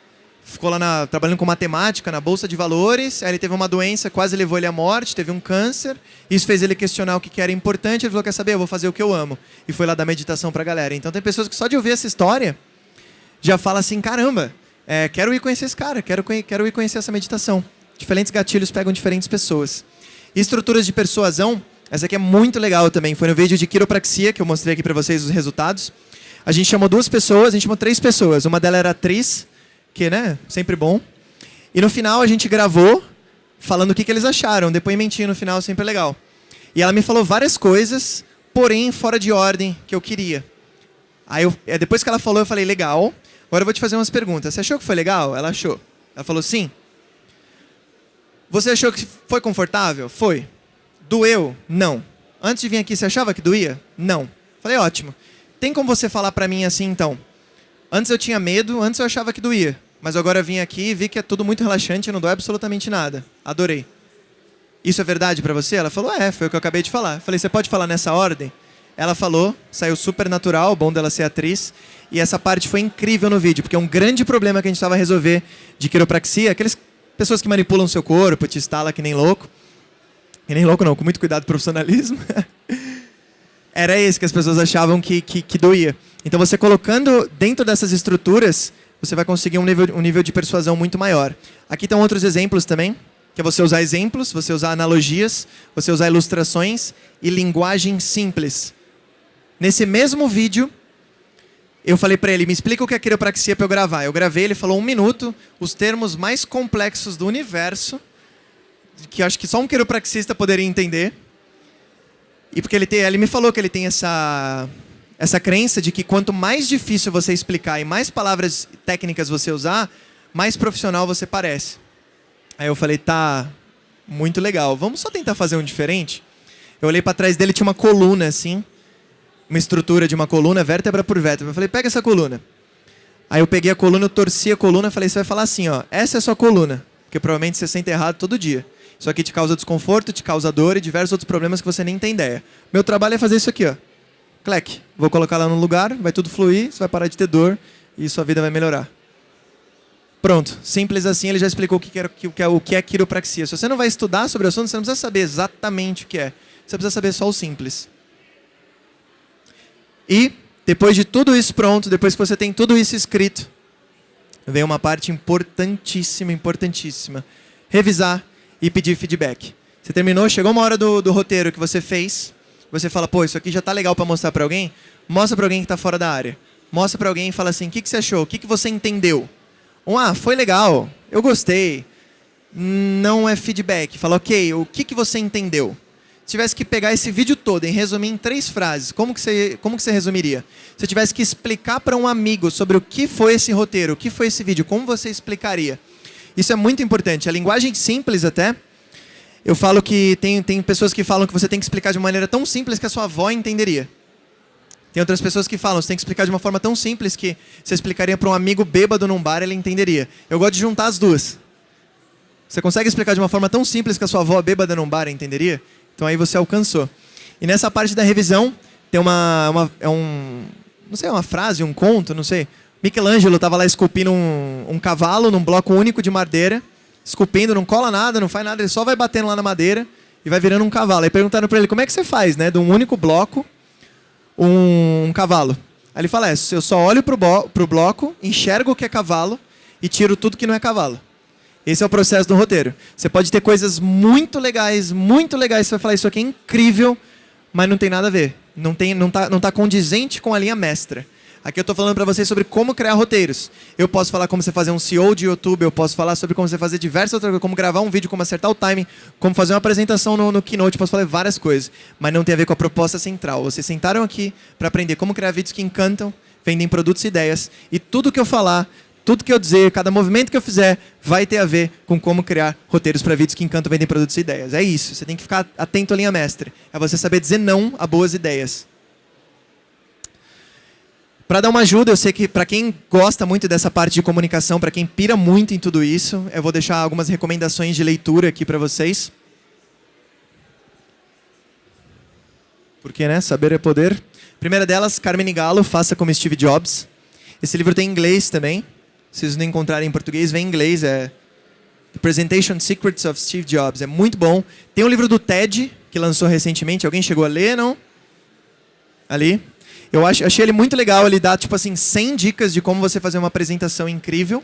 A: ficou lá na, trabalhando com matemática na Bolsa de Valores, aí ele teve uma doença, quase levou ele à morte, teve um câncer, isso fez ele questionar o que era importante, ele falou, quer saber, eu vou fazer o que eu amo. E foi lá dar meditação para a galera. Então tem pessoas que só de ouvir essa história, já fala assim, caramba, é, quero ir conhecer esse cara, quero, quero ir conhecer essa meditação. Diferentes gatilhos pegam diferentes pessoas. Estruturas de persuasão, essa aqui é muito legal também, foi no vídeo de quiropraxia, que eu mostrei aqui para vocês os resultados. A gente chamou duas pessoas, a gente chamou três pessoas, uma delas era atriz, que, né, sempre bom. E no final a gente gravou falando o que, que eles acharam, depoimentinho no final sempre legal. E ela me falou várias coisas, porém fora de ordem que eu queria. Aí eu, é, depois que ela falou, eu falei, legal, agora eu vou te fazer umas perguntas. Você achou que foi legal? Ela achou. Ela falou, sim. Você achou que foi confortável? Foi. Doeu? Não. Antes de vir aqui, você achava que doía? Não. Falei, ótimo. Tem como você falar pra mim assim, então? Antes eu tinha medo, antes eu achava que doía. Mas agora eu vim aqui e vi que é tudo muito relaxante e não dói absolutamente nada. Adorei. Isso é verdade para você? Ela falou, é, foi o que eu acabei de falar. falei, você pode falar nessa ordem? Ela falou, saiu super natural, bom dela ser atriz. E essa parte foi incrível no vídeo, porque é um grande problema que a gente estava a resolver de quiropraxia, aquelas pessoas que manipulam seu corpo, te instala que nem louco. Que nem louco não, com muito cuidado profissionalismo. [laughs] Era esse que as pessoas achavam que, que, que doía. Então você colocando dentro dessas estruturas, você vai conseguir um nível, um nível de persuasão muito maior. Aqui estão outros exemplos também, que é você usar exemplos, você usar analogias, você usar ilustrações e linguagem simples. Nesse mesmo vídeo, eu falei para ele, me explica o que é quiropraxia para eu gravar. Eu gravei, ele falou um minuto, os termos mais complexos do universo, que acho que só um quiropraxista poderia entender. E porque ele, tem, ele me falou que ele tem essa, essa crença de que quanto mais difícil você explicar e mais palavras técnicas você usar, mais profissional você parece. Aí eu falei, tá, muito legal. Vamos só tentar fazer um diferente? Eu olhei para trás dele, tinha uma coluna assim, uma estrutura de uma coluna, vértebra por vértebra. Eu falei, pega essa coluna. Aí eu peguei a coluna, eu torci a coluna, falei, você vai falar assim, ó, essa é a sua coluna, porque provavelmente você sente errado todo dia. Isso aqui te causa desconforto, te causa dor e diversos outros problemas que você nem tem ideia. Meu trabalho é fazer isso aqui, ó. Clec. Vou colocar lá no lugar, vai tudo fluir, você vai parar de ter dor e sua vida vai melhorar. Pronto. Simples assim, ele já explicou o que é, o que é quiropraxia. Se você não vai estudar sobre o assunto, você não precisa saber exatamente o que é. Você precisa saber só o simples. E, depois de tudo isso pronto, depois que você tem tudo isso escrito, vem uma parte importantíssima, importantíssima. Revisar e pedir feedback. Você terminou, chegou uma hora do, do roteiro que você fez, você fala, pô, isso aqui já está legal para mostrar para alguém, mostra para alguém que está fora da área. Mostra para alguém e fala assim, o que, que você achou? O que, que você entendeu? Um, ah, foi legal, eu gostei. Não é feedback. Fala, ok, o que, que você entendeu? Se tivesse que pegar esse vídeo todo e resumir em três frases, como que você, como que você resumiria? Se tivesse que explicar para um amigo sobre o que foi esse roteiro, o que foi esse vídeo, como você explicaria? Isso é muito importante. A linguagem simples até, eu falo que tem, tem pessoas que falam que você tem que explicar de maneira tão simples que a sua avó entenderia. Tem outras pessoas que falam, você tem que explicar de uma forma tão simples que você explicaria para um amigo bêbado num bar, ele entenderia. Eu gosto de juntar as duas. Você consegue explicar de uma forma tão simples que a sua avó bêbada num bar entenderia? Então aí você alcançou. E nessa parte da revisão, tem uma, uma é um, não sei, uma frase, um conto, não sei. Michelangelo estava lá esculpindo um, um cavalo num bloco único de madeira, esculpindo, não cola nada, não faz nada, ele só vai batendo lá na madeira e vai virando um cavalo. Aí perguntaram para ele, como é que você faz, né, de um único bloco, um, um cavalo? Aí ele fala, é, eu só olho para o bloco, enxergo o que é cavalo e tiro tudo que não é cavalo. Esse é o processo do roteiro. Você pode ter coisas muito legais, muito legais, você vai falar, isso aqui é incrível, mas não tem nada a ver. Não está não tá, não tá condizente com a linha mestra. Aqui eu estou falando para vocês sobre como criar roteiros. Eu posso falar como você fazer um CEO de YouTube, eu posso falar sobre como você fazer diversas outras coisas, como gravar um vídeo, como acertar o timing, como fazer uma apresentação no, no Keynote, posso falar várias coisas. Mas não tem a ver com a proposta central. Vocês sentaram aqui para aprender como criar vídeos que encantam, vendem produtos e ideias. E tudo que eu falar, tudo que eu dizer, cada movimento que eu fizer, vai ter a ver com como criar roteiros para vídeos que encantam, vendem produtos e ideias. É isso. Você tem que ficar atento à linha mestre. É você saber dizer não a boas ideias. Para dar uma ajuda, eu sei que para quem gosta muito dessa parte de comunicação, para quem pira muito em tudo isso, eu vou deixar algumas recomendações de leitura aqui para vocês. Porque, né? Saber é poder. Primeira delas, Carmen Galo, Faça como Steve Jobs. Esse livro tem em inglês também. Se vocês não encontrarem em português, vem em inglês. É The Presentation Secrets of Steve Jobs. É muito bom. Tem um livro do TED, que lançou recentemente. Alguém chegou a ler, não? Ali. Eu ach, achei ele muito legal, ele dá tipo assim 100 dicas de como você fazer uma apresentação incrível.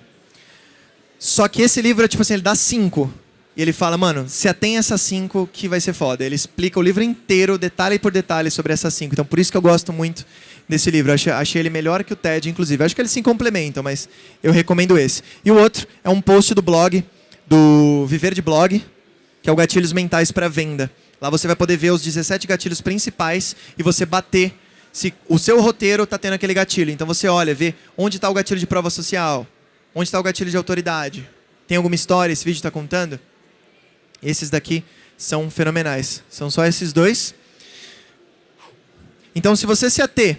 A: Só que esse livro, tipo assim, ele dá 5. E ele fala, mano, se atém essas 5 que vai ser foda. Ele explica o livro inteiro, detalhe por detalhe sobre essas 5. Então por isso que eu gosto muito desse livro. Achei, achei ele melhor que o TED, inclusive. Acho que eles se complementam, mas eu recomendo esse. E o outro é um post do blog, do Viver de Blog, que é o Gatilhos Mentais para Venda. Lá você vai poder ver os 17 gatilhos principais e você bater se o seu roteiro está tendo aquele gatilho. Então você olha, vê onde está o gatilho de prova social, onde está o gatilho de autoridade. Tem alguma história esse vídeo está contando? Esses daqui são fenomenais. São só esses dois. Então, se você se ater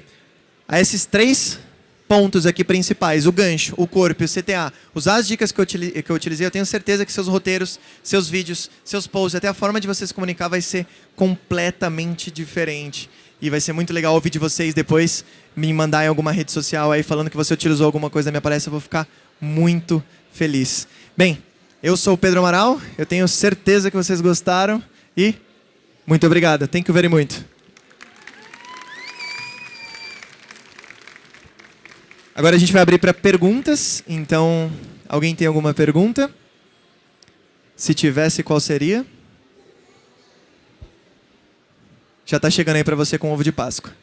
A: a esses três pontos aqui principais, o gancho, o corpo e o CTA, usar as dicas que eu, que eu utilizei, eu tenho certeza que seus roteiros, seus vídeos, seus posts, até a forma de você se comunicar vai ser completamente diferente. E vai ser muito legal ouvir de vocês depois, me mandar em alguma rede social aí falando que você utilizou alguma coisa da minha palestra. Eu vou ficar muito feliz. Bem, eu sou o Pedro Amaral, eu tenho certeza que vocês gostaram e muito obrigado. Thank you very muito. Agora a gente vai abrir para perguntas, então alguém tem alguma pergunta? Se tivesse, qual seria? Já está chegando aí para você com ovo de Páscoa.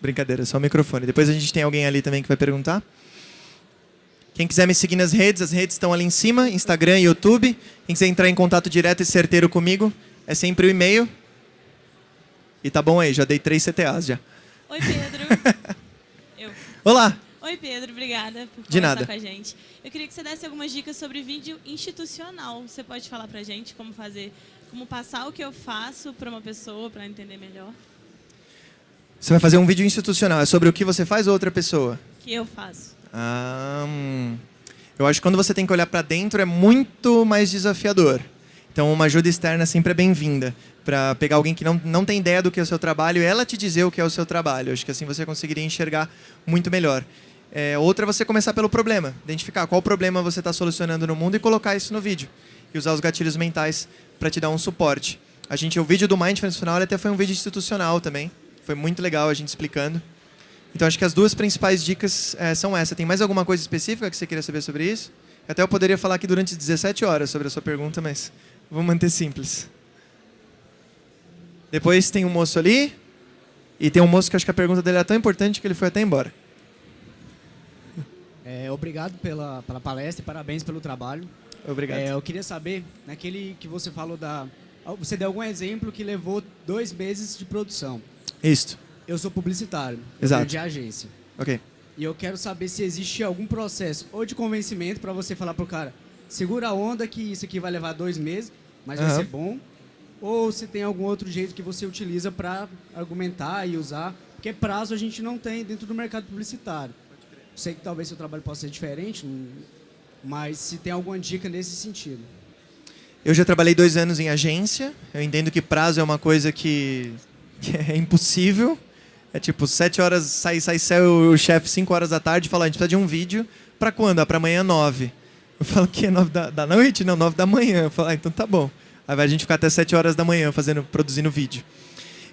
A: Brincadeira, só o microfone. Depois a gente tem alguém ali também que vai perguntar. Quem quiser me seguir nas redes, as redes estão ali em cima, Instagram e YouTube. Quem quiser entrar em contato direto e certeiro comigo, é sempre o e-mail. E tá bom aí, já dei três CTAs já.
C: Oi, Pedro. [laughs] Eu.
A: Olá.
C: Oi, Pedro. Obrigada por
A: De
C: conversar
A: nada.
C: com a gente. Eu queria que você desse algumas dicas sobre vídeo institucional. Você pode falar pra gente como fazer, como passar o que eu faço para uma pessoa para entender melhor?
A: Você vai fazer um vídeo institucional. É sobre o que você faz ou outra pessoa?
C: O que eu faço?
A: Ah, hum. eu acho que quando você tem que olhar para dentro é muito mais desafiador. Então, uma ajuda externa sempre é bem-vinda para pegar alguém que não, não tem ideia do que é o seu trabalho e ela te dizer o que é o seu trabalho. Acho que assim você conseguiria enxergar muito melhor. É, outra é você começar pelo problema, identificar qual problema você está solucionando no mundo e colocar isso no vídeo. E usar os gatilhos mentais para te dar um suporte. A gente, o vídeo do Mindfulness ele até foi um vídeo institucional também. Foi muito legal a gente explicando. Então acho que as duas principais dicas é, são essas. Tem mais alguma coisa específica que você queria saber sobre isso? Até eu poderia falar aqui durante 17 horas sobre a sua pergunta, mas vou manter simples. Depois tem um moço ali. E tem um moço que acho que a pergunta dele é tão importante que ele foi até embora.
D: É, obrigado pela, pela palestra e parabéns pelo trabalho.
A: Obrigado.
D: É, eu queria saber, naquele que você falou da... Você deu algum exemplo que levou dois meses de produção.
A: Isto.
D: Eu sou publicitário, eu
A: Exato.
D: de agência.
A: Ok.
D: E eu quero saber se existe algum processo ou de convencimento para você falar pro cara, segura a onda que isso aqui vai levar dois meses, mas vai
A: Aham.
D: ser bom. Ou se tem algum outro jeito que você utiliza para argumentar e usar. Porque prazo a gente não tem dentro do mercado publicitário. Sei que talvez seu trabalho possa ser diferente, mas se tem alguma dica nesse sentido.
A: Eu já trabalhei dois anos em agência. Eu entendo que prazo é uma coisa que, que é impossível. É tipo, sete horas, sai, sai, sai o chefe cinco horas da tarde e fala, a gente precisa de um vídeo. Pra quando? Ah, pra amanhã, nove. Eu falo, que é nove da, da noite? Não, nove da manhã. Eu falo, ah, então tá bom. Aí vai a gente ficar até sete horas da manhã fazendo, produzindo vídeo.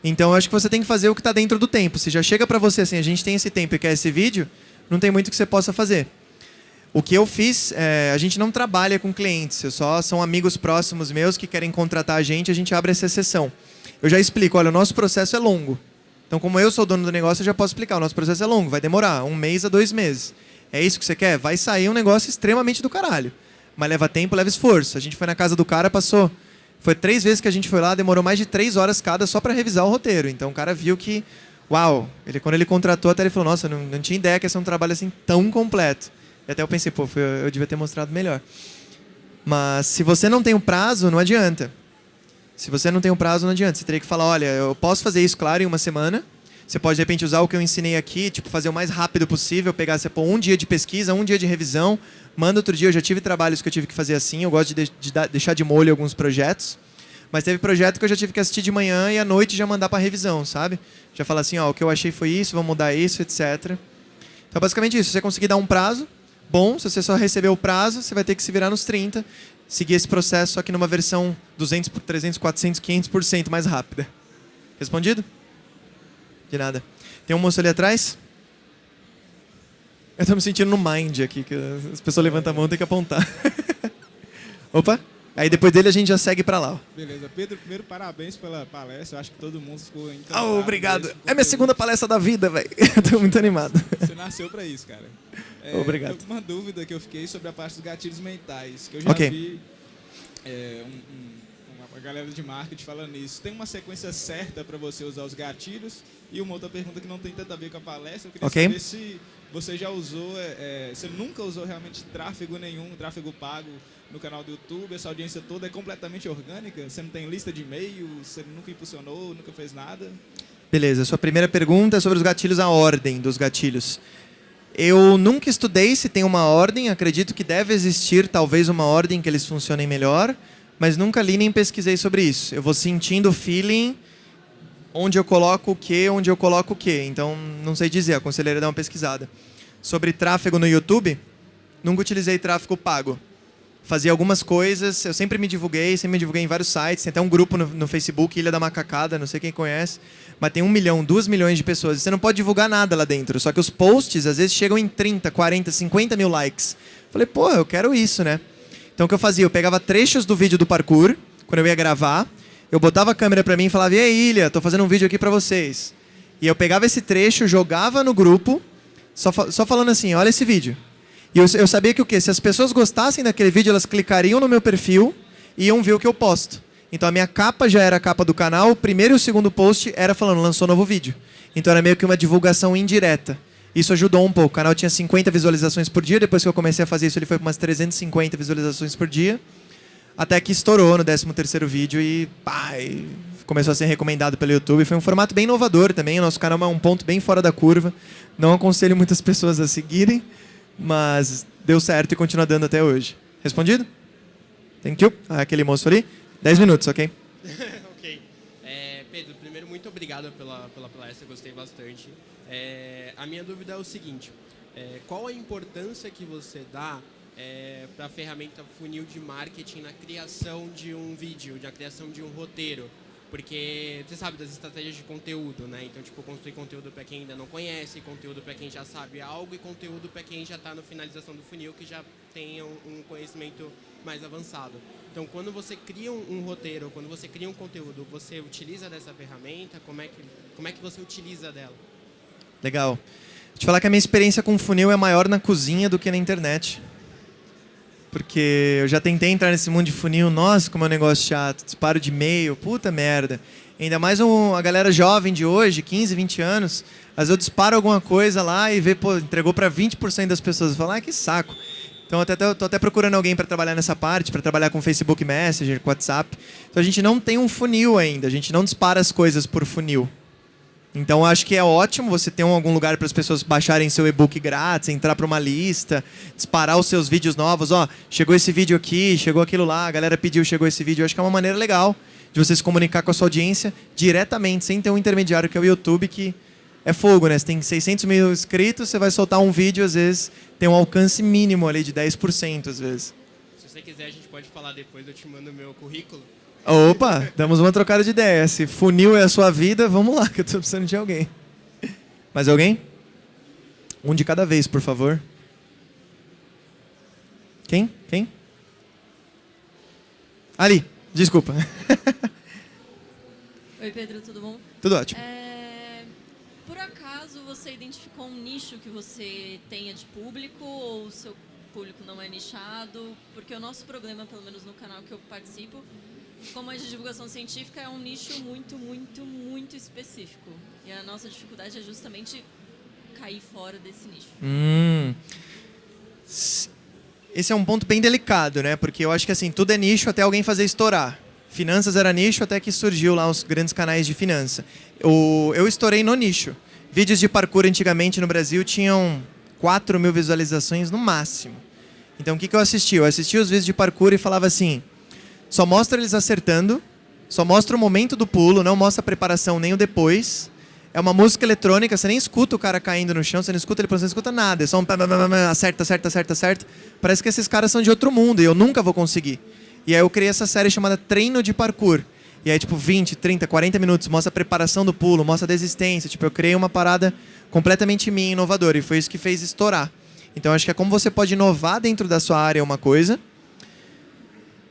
A: Então, eu acho que você tem que fazer o que está dentro do tempo. Se já chega para você assim, a gente tem esse tempo e quer esse vídeo, não tem muito que você possa fazer. O que eu fiz, é, a gente não trabalha com clientes, eu só são amigos próximos meus que querem contratar a gente, a gente abre essa exceção. Eu já explico, olha, o nosso processo é longo. Então, como eu sou dono do negócio, eu já posso explicar, o nosso processo é longo, vai demorar um mês a dois meses. É isso que você quer? Vai sair um negócio extremamente do caralho. Mas leva tempo, leva esforço. A gente foi na casa do cara, passou... Foi três vezes que a gente foi lá, demorou mais de três horas cada só para revisar o roteiro. Então o cara viu que, uau, ele, quando ele contratou, até ele falou, nossa, não, não tinha ideia que esse é um trabalho assim tão completo. E até eu pensei, pô, foi- eu devia ter mostrado melhor. Mas se você não tem um prazo, não adianta. Se você não tem um prazo, não adianta. Você teria que falar, olha, eu posso fazer isso, claro, em uma semana. Você pode, de repente, usar o que eu ensinei aqui, tipo, fazer o mais rápido possível, pegar, você um dia de pesquisa, um dia de revisão, manda outro dia. Eu já tive trabalhos que eu tive que fazer assim, eu gosto de, de- de deixar de molho alguns projetos. Mas teve projeto que eu já tive que assistir de manhã e à noite já mandar para revisão, sabe? Já falar assim, ó, o que eu achei foi isso, vamos mudar isso, etc. Então, basicamente isso. Você conseguir dar um prazo, bom. Se você só receber o prazo, você vai ter que se virar nos 30. Seguir esse processo, só que numa versão 200 por 300, 400, 500% mais rápida. Respondido? De nada. Tem um moço ali atrás? Eu tô me sentindo no mind aqui, que as pessoas levantam a mão e tem que apontar. [laughs] Opa! Aí depois dele a gente já segue pra lá. ó.
E: Beleza, Pedro, primeiro parabéns pela palestra. Eu acho que todo mundo ficou
A: Ah,
E: encantado.
A: obrigado.
E: mesmo com
A: É minha segunda palestra da vida, velho. [laughs] Eu tô muito animado.
E: Você nasceu pra isso, cara. É,
A: Obrigado.
E: Uma dúvida que eu fiquei sobre a parte dos gatilhos mentais, que eu já
A: Ok.
E: vi é, um- um- uma, galera de marketing falando isso. Tem uma sequência certa para você usar os gatilhos? E uma outra pergunta que não tem tanto a ver com a palestra, eu queria
A: Ok.
E: saber se você já usou, é, é, você nunca usou realmente tráfego nenhum, tráfego pago no canal do YouTube, essa audiência toda é completamente orgânica? Você não tem lista de e-mail, você nunca impulsionou, nunca fez nada?
A: Beleza, sua primeira pergunta é sobre os gatilhos, a ordem dos gatilhos. Eu nunca estudei se tem uma ordem, acredito que deve existir talvez uma ordem que eles funcionem melhor, mas nunca li nem pesquisei sobre isso. Eu vou sentindo o feeling onde eu coloco o que, onde eu coloco o que. Então, não sei dizer, aconselharia dar uma pesquisada. Sobre tráfego no YouTube, nunca utilizei tráfego pago. Fazia algumas coisas, eu sempre me divulguei, sempre me divulguei em vários sites. Tem até um grupo no, no Facebook, Ilha da Macacada, não sei quem conhece. Mas tem um milhão, duas milhões de pessoas. Você não pode divulgar nada lá dentro. Só que os posts, às vezes, chegam em 30, 40, 50 mil likes. Falei, pô, eu quero isso, né? Então o que eu fazia? Eu pegava trechos do vídeo do parkour, quando eu ia gravar, eu botava a câmera pra mim e falava, e aí, Ilha, tô fazendo um vídeo aqui pra vocês. E eu pegava esse trecho, jogava no grupo, só, fa- só falando assim, olha esse vídeo. E eu, eu sabia que o quê? Se as pessoas gostassem daquele vídeo, elas clicariam no meu perfil e iam ver o que eu posto. Então a minha capa já era a capa do canal, o primeiro e o segundo post era falando, lançou novo vídeo. Então era meio que uma divulgação indireta. Isso ajudou um pouco. O canal tinha 50 visualizações por dia, depois que eu comecei a fazer isso, ele foi para umas 350 visualizações por dia. Até que estourou no 13º vídeo e pá, e começou a ser recomendado pelo YouTube. Foi um formato bem inovador também, o nosso canal é um ponto bem fora da curva. Não aconselho muitas pessoas a seguirem, mas deu certo e continua dando até hoje. Respondido? Thank you. Ah, aquele moço ali. 10 minutos, ok? [laughs]
F: ok. É, Pedro, primeiro, muito obrigado pela, pela palestra, gostei bastante. É, a minha dúvida é o seguinte: é, qual a importância que você dá para a ferramenta funil de marketing na criação de um vídeo, na criação de um roteiro? Porque você sabe das estratégias de conteúdo, né? Então, tipo, construir conteúdo para quem ainda não conhece, conteúdo para quem já sabe algo e conteúdo para quem já está na finalização do funil, que já tem um, um conhecimento mais avançado. Então, quando você cria um, um roteiro, quando você cria um conteúdo, você utiliza dessa ferramenta? Como é que, como é que você utiliza dela?
A: Legal. Vou te falar que a minha experiência com funil é maior na cozinha do que na internet. Porque eu já tentei entrar nesse mundo de funil, nossa, como é um negócio chato, disparo de e-mail, puta merda. Ainda mais um, a galera jovem de hoje, 15, 20 anos, às vezes eu disparo alguma coisa lá e vê, pô, entregou para 20% das pessoas. Falar, ah, que saco. Então, eu até, tô até procurando alguém para trabalhar nessa parte, para trabalhar com Facebook Messenger, com WhatsApp. Então, a gente não tem um funil ainda, a gente não dispara as coisas por funil. Então, acho que é ótimo você ter um, algum lugar para as pessoas baixarem seu e-book grátis, entrar para uma lista, disparar os seus vídeos novos. Ó, chegou esse vídeo aqui, chegou aquilo lá, a galera pediu, chegou esse vídeo. Eu acho que é uma maneira legal de você se comunicar com a sua audiência diretamente, sem ter um intermediário que é o YouTube, que é fogo, né? Você tem 600 mil inscritos, você vai soltar um vídeo, às vezes tem um alcance mínimo ali de 10%, às vezes.
F: Se você quiser, a gente pode falar depois, eu te mando o meu currículo.
A: Opa, damos uma trocada de ideia. Se funil é a sua vida, vamos lá, [laughs] que eu tô precisando de alguém. Mais alguém? Um de cada vez, por favor. Quem? Quem? Ali, desculpa. [laughs]
G: Oi, Pedro, tudo bom?
A: Tudo ótimo.
G: É, por acaso você identificou um nicho que você tenha de público ou o seu público não é nichado? Porque o nosso problema, pelo menos no canal que eu participo, como é de divulgação científica, é um nicho muito, muito, muito específico. E a nossa dificuldade é justamente cair fora desse nicho.
A: Hum. Esse é um ponto bem delicado, né? Porque eu acho que assim, tudo é nicho até alguém fazer estourar. Finanças era nicho até que surgiu lá os grandes canais de finança. O, eu estourei no nicho. Vídeos de parkour antigamente no Brasil tinham 4 mil visualizações no máximo. Então o que, que eu assisti? Eu assisti os vídeos de parkour e falava assim: só mostra eles acertando, só mostra o momento do pulo, não mostra a preparação nem o depois. É uma música eletrônica, você nem escuta o cara caindo no chão, você não escuta ele, você não escuta nada. É só um acerta, acerta, acerta, acerta. Parece que esses caras são de outro mundo e eu nunca vou conseguir. E aí eu criei essa série chamada Treino de Parkour. E aí, tipo, 20, 30, 40 minutos, mostra a preparação do pulo, mostra a desistência. Tipo, eu criei uma parada completamente minha, inovadora. E foi isso que fez estourar. Então, acho que é como você pode inovar dentro da sua área uma coisa.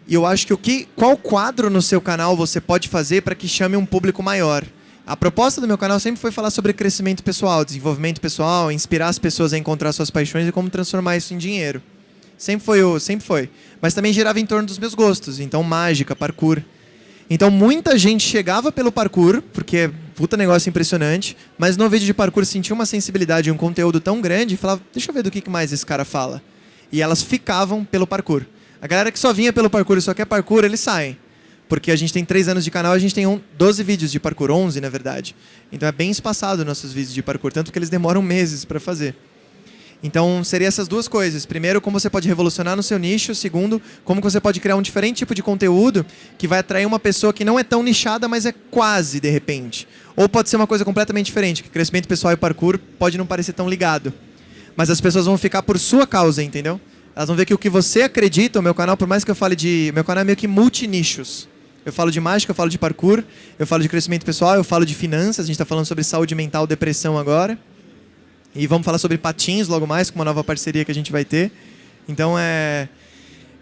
A: E eu acho que o que, qual quadro no seu canal você pode fazer para que chame um público maior? A proposta do meu canal sempre foi falar sobre crescimento pessoal, desenvolvimento pessoal, inspirar as pessoas a encontrar suas paixões e como transformar isso em dinheiro. Sempre foi, o- sempre foi. Mas também girava em torno dos meus gostos, então mágica, parkour. Então muita gente chegava pelo parkour, porque é puta negócio impressionante, mas no vídeo de parkour sentia uma sensibilidade e um conteúdo tão grande e falava, deixa eu ver do que que mais esse cara fala. E elas ficavam pelo parkour. A galera que só vinha pelo parkour e só quer parkour, eles saem. Porque a gente tem três anos de canal, a gente tem um, 12 vídeos de parkour, 11 na verdade. Então é bem espaçado nossos vídeos de parkour, tanto que eles demoram meses para fazer. Então, seria essas duas coisas. Primeiro, como você pode revolucionar no seu nicho. Segundo, como você pode criar um diferente tipo de conteúdo que vai atrair uma pessoa que não é tão nichada, mas é quase, de repente. Ou pode ser uma coisa completamente diferente, que crescimento pessoal e parkour pode não parecer tão ligado. Mas as pessoas vão ficar por sua causa, entendeu? Elas vão ver que o que você acredita, o meu canal, por mais que eu fale de... Meu canal é meio que multinichos. Eu falo de mágica, eu falo de parkour, eu falo de crescimento pessoal, eu falo de finanças, a gente está falando sobre saúde mental, depressão agora. E vamos falar sobre patins logo mais, com uma nova parceria que a gente vai ter. Então é,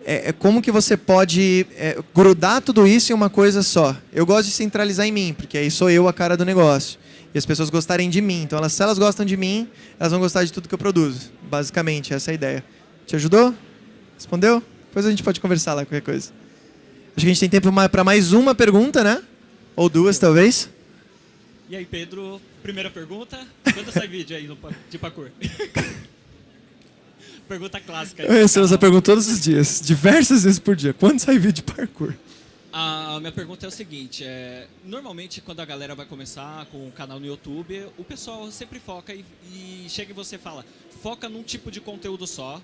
A: é, é como que você pode é, grudar tudo isso em uma coisa só. Eu gosto de centralizar em mim, porque aí sou eu a cara do negócio. E as pessoas gostarem de mim. Então, elas, se elas gostam de mim, elas vão gostar de tudo que eu produzo. Basicamente, essa é a ideia. Te ajudou? Respondeu? Depois a gente pode conversar lá, qualquer coisa. Acho que a gente tem tempo para mais uma pergunta, né? Ou duas, talvez.
H: E aí, Pedro, primeira pergunta. Quando sai [laughs] vídeo aí no, de parkour? [laughs] pergunta clássica.
A: Eu recebo essa pergunta todos os dias, diversas vezes por dia. Quando sai vídeo de parkour?
H: A minha pergunta é o seguinte, é, normalmente quando a galera vai começar com um canal no YouTube, o pessoal sempre foca e, e chega e você fala, foca num tipo de conteúdo só,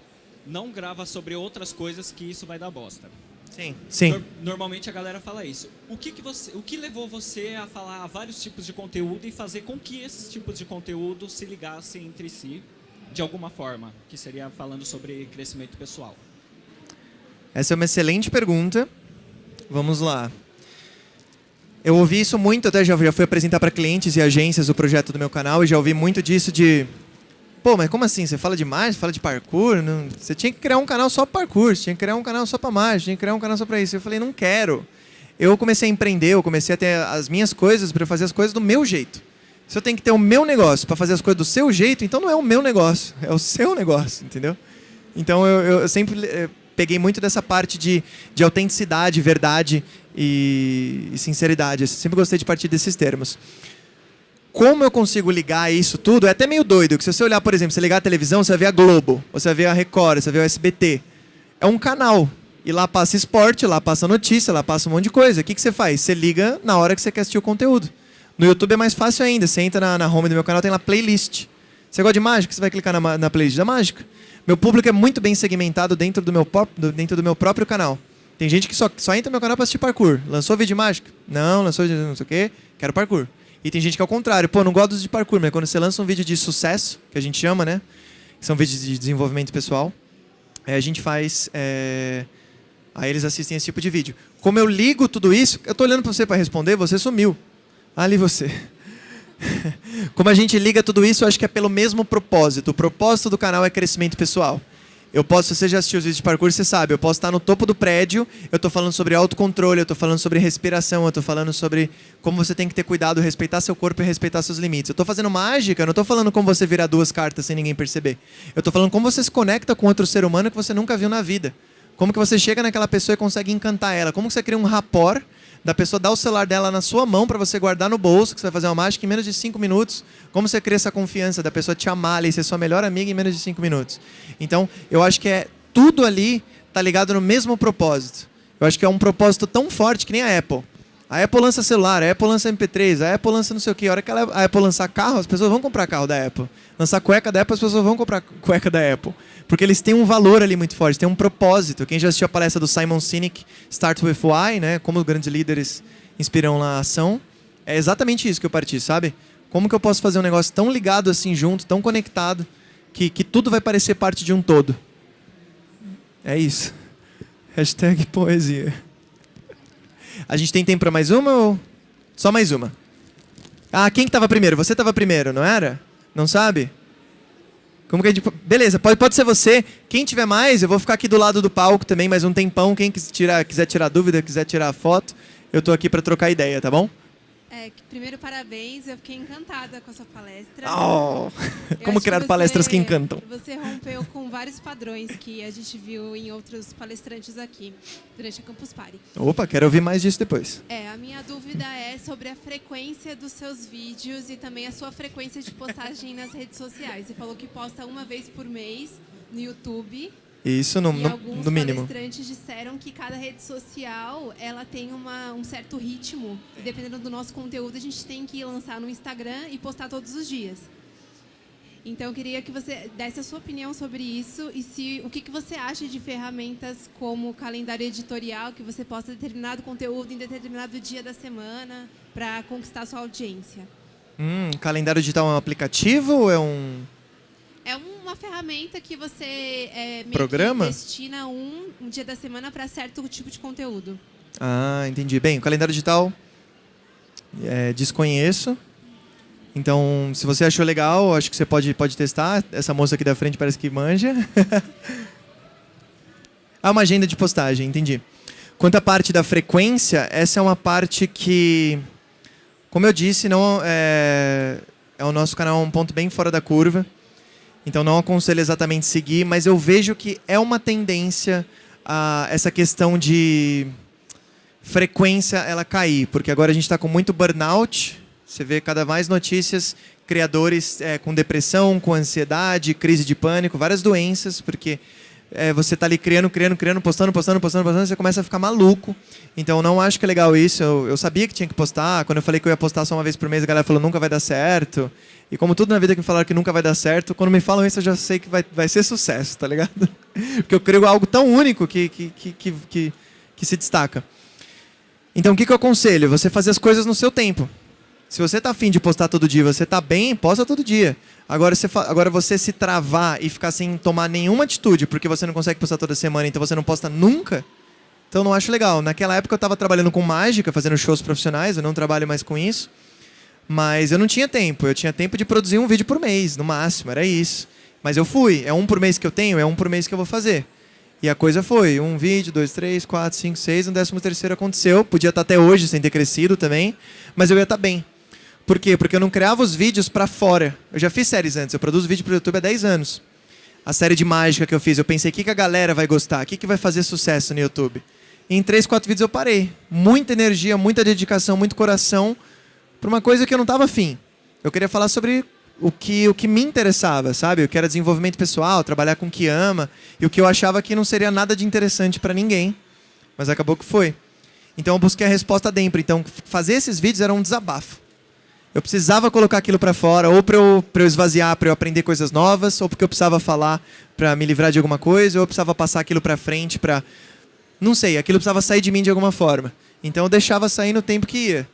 H: não grava sobre outras coisas que isso vai dar bosta.
A: Sim. Sim.
H: normalmente a galera fala isso. O que, que você, o que levou você a falar vários tipos de conteúdo e fazer com que esses tipos de conteúdo se ligassem entre si de alguma forma, que seria falando sobre crescimento pessoal?
A: Essa é uma excelente pergunta. Vamos lá. Eu ouvi isso muito, até já, já fui apresentar para clientes e agências o projeto do meu canal e já ouvi muito disso de Pô, mas como assim? Você fala de mágica, fala de parkour? Não... Você tinha que criar um canal só para parkour, tinha que criar um canal só para mágica, tinha que criar um canal só para isso. Eu falei, não quero. Eu comecei a empreender, eu comecei a ter as minhas coisas para fazer as coisas do meu jeito. Se eu tenho que ter o meu negócio para fazer as coisas do seu jeito, então não é o meu negócio, é o seu negócio, entendeu? Então eu, eu sempre eh, peguei muito dessa parte de, de autenticidade, verdade e, e sinceridade. Eu sempre gostei de partir desses termos como eu consigo ligar isso tudo é até meio doido. Que se você olhar, por exemplo, você ligar a televisão, você vai ver a Globo, você vai ver a Record, você vai ver o SBT. É um canal. E lá passa esporte, lá passa notícia, lá passa um monte de coisa. O que, que você faz? Você liga na hora que você quer assistir o conteúdo. No YouTube é mais fácil ainda. Você entra na, na home do meu canal, tem lá playlist. Você gosta de mágica? Você vai clicar na, na playlist da mágica. Meu público é muito bem segmentado dentro do meu, dentro do meu próprio canal. Tem gente que só, só entra no meu canal para assistir parkour. Lançou vídeo de mágica? Não, lançou vídeo não sei o quê. Quero parkour. E tem gente que é o contrário. Pô, não gosto de parkour, mas quando você lança um vídeo de sucesso, que a gente chama, né? São vídeos de desenvolvimento pessoal, é, a gente faz... É... Aí eles assistem esse tipo de vídeo. Como eu ligo tudo isso... Eu tô olhando para você para responder, você sumiu. Ali você. [laughs] Como a gente liga tudo isso, eu acho que é pelo mesmo propósito. O propósito do canal é crescimento pessoal. Eu posso, você já assistiu os vídeos de parkour, você sabe, eu posso estar no topo do prédio, eu estou falando sobre autocontrole, eu estou falando sobre respiração, eu estou falando sobre como você tem que ter cuidado, respeitar seu corpo e respeitar seus limites. Eu estou fazendo mágica, eu não estou falando como você virar duas cartas sem ninguém perceber. Eu estou falando como você se conecta com outro ser humano que você nunca viu na vida. Como que você chega naquela pessoa e consegue encantar ela. Como que você cria um rapport da pessoa dar o celular dela na sua mão para você guardar no bolso, que você vai fazer uma mágica em menos de cinco minutos. Como você cria essa confiança da pessoa te amar e ser sua melhor amiga em menos de cinco minutos. Então, eu acho que é tudo ali tá ligado no mesmo propósito. Eu acho que é um propósito tão forte que nem a Apple. A Apple lança celular, a Apple lança MP3, a Apple lança não sei o que. A hora que a Apple lançar carro, as pessoas vão comprar carro da Apple. Lançar cueca da Apple, as pessoas vão comprar cueca da Apple. Porque eles têm um valor ali muito forte, têm um propósito. Quem já assistiu a palestra do Simon Sinek, Start With Why, né? Como os grandes líderes inspiram a ação. É exatamente isso que eu parti, sabe? Como que eu posso fazer um negócio tão ligado assim junto, tão conectado, que, que tudo vai parecer parte de um todo. É isso. [laughs] Hashtag poesia. A gente tem tempo para mais uma ou só mais uma? Ah, quem que estava primeiro? Você estava primeiro, não era? Não sabe? Como que a gente... Beleza, pode, pode ser você. Quem tiver mais, eu vou ficar aqui do lado do palco também mais um tempão. Quem quiser tirar, quiser tirar dúvida, quiser tirar foto, eu estou aqui para trocar ideia, tá bom?
I: É, primeiro, parabéns. Eu fiquei encantada com a sua palestra.
A: Oh, [laughs] como criar palestras que encantam.
I: Você rompeu com vários padrões que a gente viu em outros palestrantes aqui, durante a Campus Party.
A: Opa, quero ouvir mais disso depois.
I: É, a minha dúvida é sobre a frequência dos seus vídeos e também a sua frequência de postagem nas redes sociais. Você falou que posta uma vez por mês no YouTube
A: isso no,
I: e
A: no,
I: alguns
A: no mínimo.
I: palestrantes disseram que cada rede social ela tem uma, um certo ritmo. E dependendo do nosso conteúdo, a gente tem que lançar no Instagram e postar todos os dias. Então, eu queria que você desse a sua opinião sobre isso e se o que, que você acha de ferramentas como calendário editorial, que você posta determinado conteúdo em determinado dia da semana para conquistar sua audiência.
A: Hum, calendário digital é um aplicativo ou é um...
I: É uma ferramenta que você é,
A: Programa?
I: que destina um, um dia da semana para certo tipo de conteúdo.
A: Ah, entendi. Bem, o calendário digital é, desconheço. Então, se você achou legal, acho que você pode, pode testar. Essa moça aqui da frente parece que manja. [laughs] ah, uma agenda de postagem, entendi. Quanto à parte da frequência, essa é uma parte que, como eu disse, não é, é o nosso canal um ponto bem fora da curva. Então não aconselho exatamente seguir, mas eu vejo que é uma tendência a essa questão de frequência ela cair, porque agora a gente está com muito burnout, você vê cada mais notícias, criadores é, com depressão, com ansiedade, crise de pânico, várias doenças, porque é, você está ali criando, criando, criando, postando, postando, postando, postando, você começa a ficar maluco. Então não acho que é legal isso. Eu, eu, sabia que tinha que postar. Quando eu falei que eu ia postar só uma vez por mês, a galera falou nunca vai dar certo. E como tudo na vida que me falaram que nunca vai dar certo, quando me falam isso eu já sei que vai, vai ser sucesso, tá ligado? [laughs] Porque eu crio algo tão único que, que, que, que, que, que se destaca. Então o que, que eu aconselho? Você fazer as coisas no seu tempo. Se você está afim de postar todo dia, você está bem, posta todo dia. Agora você, agora você se travar e ficar sem tomar nenhuma atitude porque você não consegue postar toda semana, então você não posta nunca, então não acho legal. Naquela época eu estava trabalhando com mágica, fazendo shows profissionais, eu não trabalho mais com isso. Mas eu não tinha tempo, eu tinha tempo de produzir um vídeo por mês, no máximo, era isso. Mas eu fui, é um por mês que eu tenho, é um por mês que eu vou fazer. E a coisa foi, um vídeo, dois, três, quatro, cinco, seis, um décimo terceiro aconteceu. Podia estar até hoje sem ter crescido também, mas eu ia estar bem. Por quê? Porque eu não criava os vídeos para fora. Eu já fiz séries antes, eu produzo vídeo para o YouTube há 10 anos. A série de mágica que eu fiz, eu pensei, o que, que a galera vai gostar? O que, que vai fazer sucesso no YouTube? E em 3, 4 vídeos eu parei. Muita energia, muita dedicação, muito coração para uma coisa que eu não estava afim. Eu queria falar sobre o que, o que me interessava, sabe? O que era desenvolvimento pessoal, trabalhar com o que ama, e o que eu achava que não seria nada de interessante para ninguém. Mas acabou que foi. Então eu busquei a resposta dentro. Então fazer esses vídeos era um desabafo. Eu precisava colocar aquilo para fora, ou para eu, eu esvaziar, para eu aprender coisas novas, ou porque eu precisava falar para me livrar de alguma coisa, ou eu precisava passar aquilo para frente para... Não sei, aquilo precisava sair de mim de alguma forma. Então eu deixava sair no tempo que ia.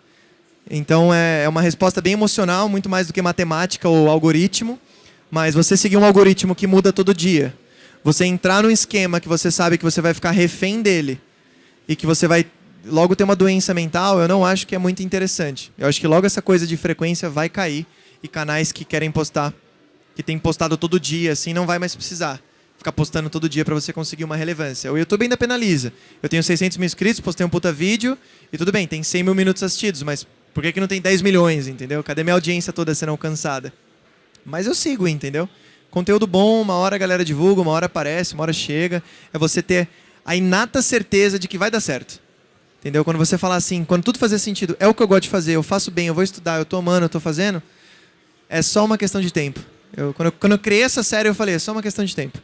A: Então é, é uma resposta bem emocional, muito mais do que matemática ou algoritmo, mas você seguir um algoritmo que muda todo dia. Você entrar num esquema que você sabe que você vai ficar refém dele e que você vai logo ter uma doença mental, eu não acho que é muito interessante. Eu acho que logo essa coisa de frequência vai cair e canais que querem postar, que tem postado todo dia, assim, não vai mais precisar ficar postando todo dia para você conseguir uma relevância. O YouTube ainda penaliza. Eu tenho 600 mil inscritos, postei um puta vídeo e tudo bem, tem 100 mil minutos assistidos, mas por que, que não tem 10 milhões, entendeu? Cadê minha audiência toda sendo alcançada? Mas eu sigo, entendeu? Conteúdo bom, uma hora a galera divulga, uma hora aparece, uma hora chega. É você ter a inata certeza de que vai dar certo. Entendeu? Quando você falar assim, quando tudo fazer sentido, é o que eu gosto de fazer, eu faço bem, eu vou estudar, eu estou amando, eu estou fazendo, é só uma questão de tempo. Eu, quando, eu, quando eu criei essa série, eu falei, é só uma questão de tempo.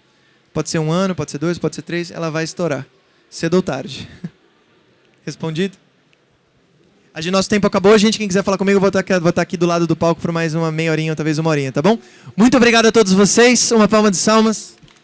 A: Pode ser um ano, pode ser dois, pode ser três, ela vai estourar. Cedo ou tarde. [laughs] Respondido? A de nosso tempo acabou, gente. Quem quiser falar comigo, vou estar, aqui, vou estar aqui do lado do palco por mais uma meia horinha, talvez uma horinha, tá bom? Muito obrigado a todos vocês. Uma palma de salmas.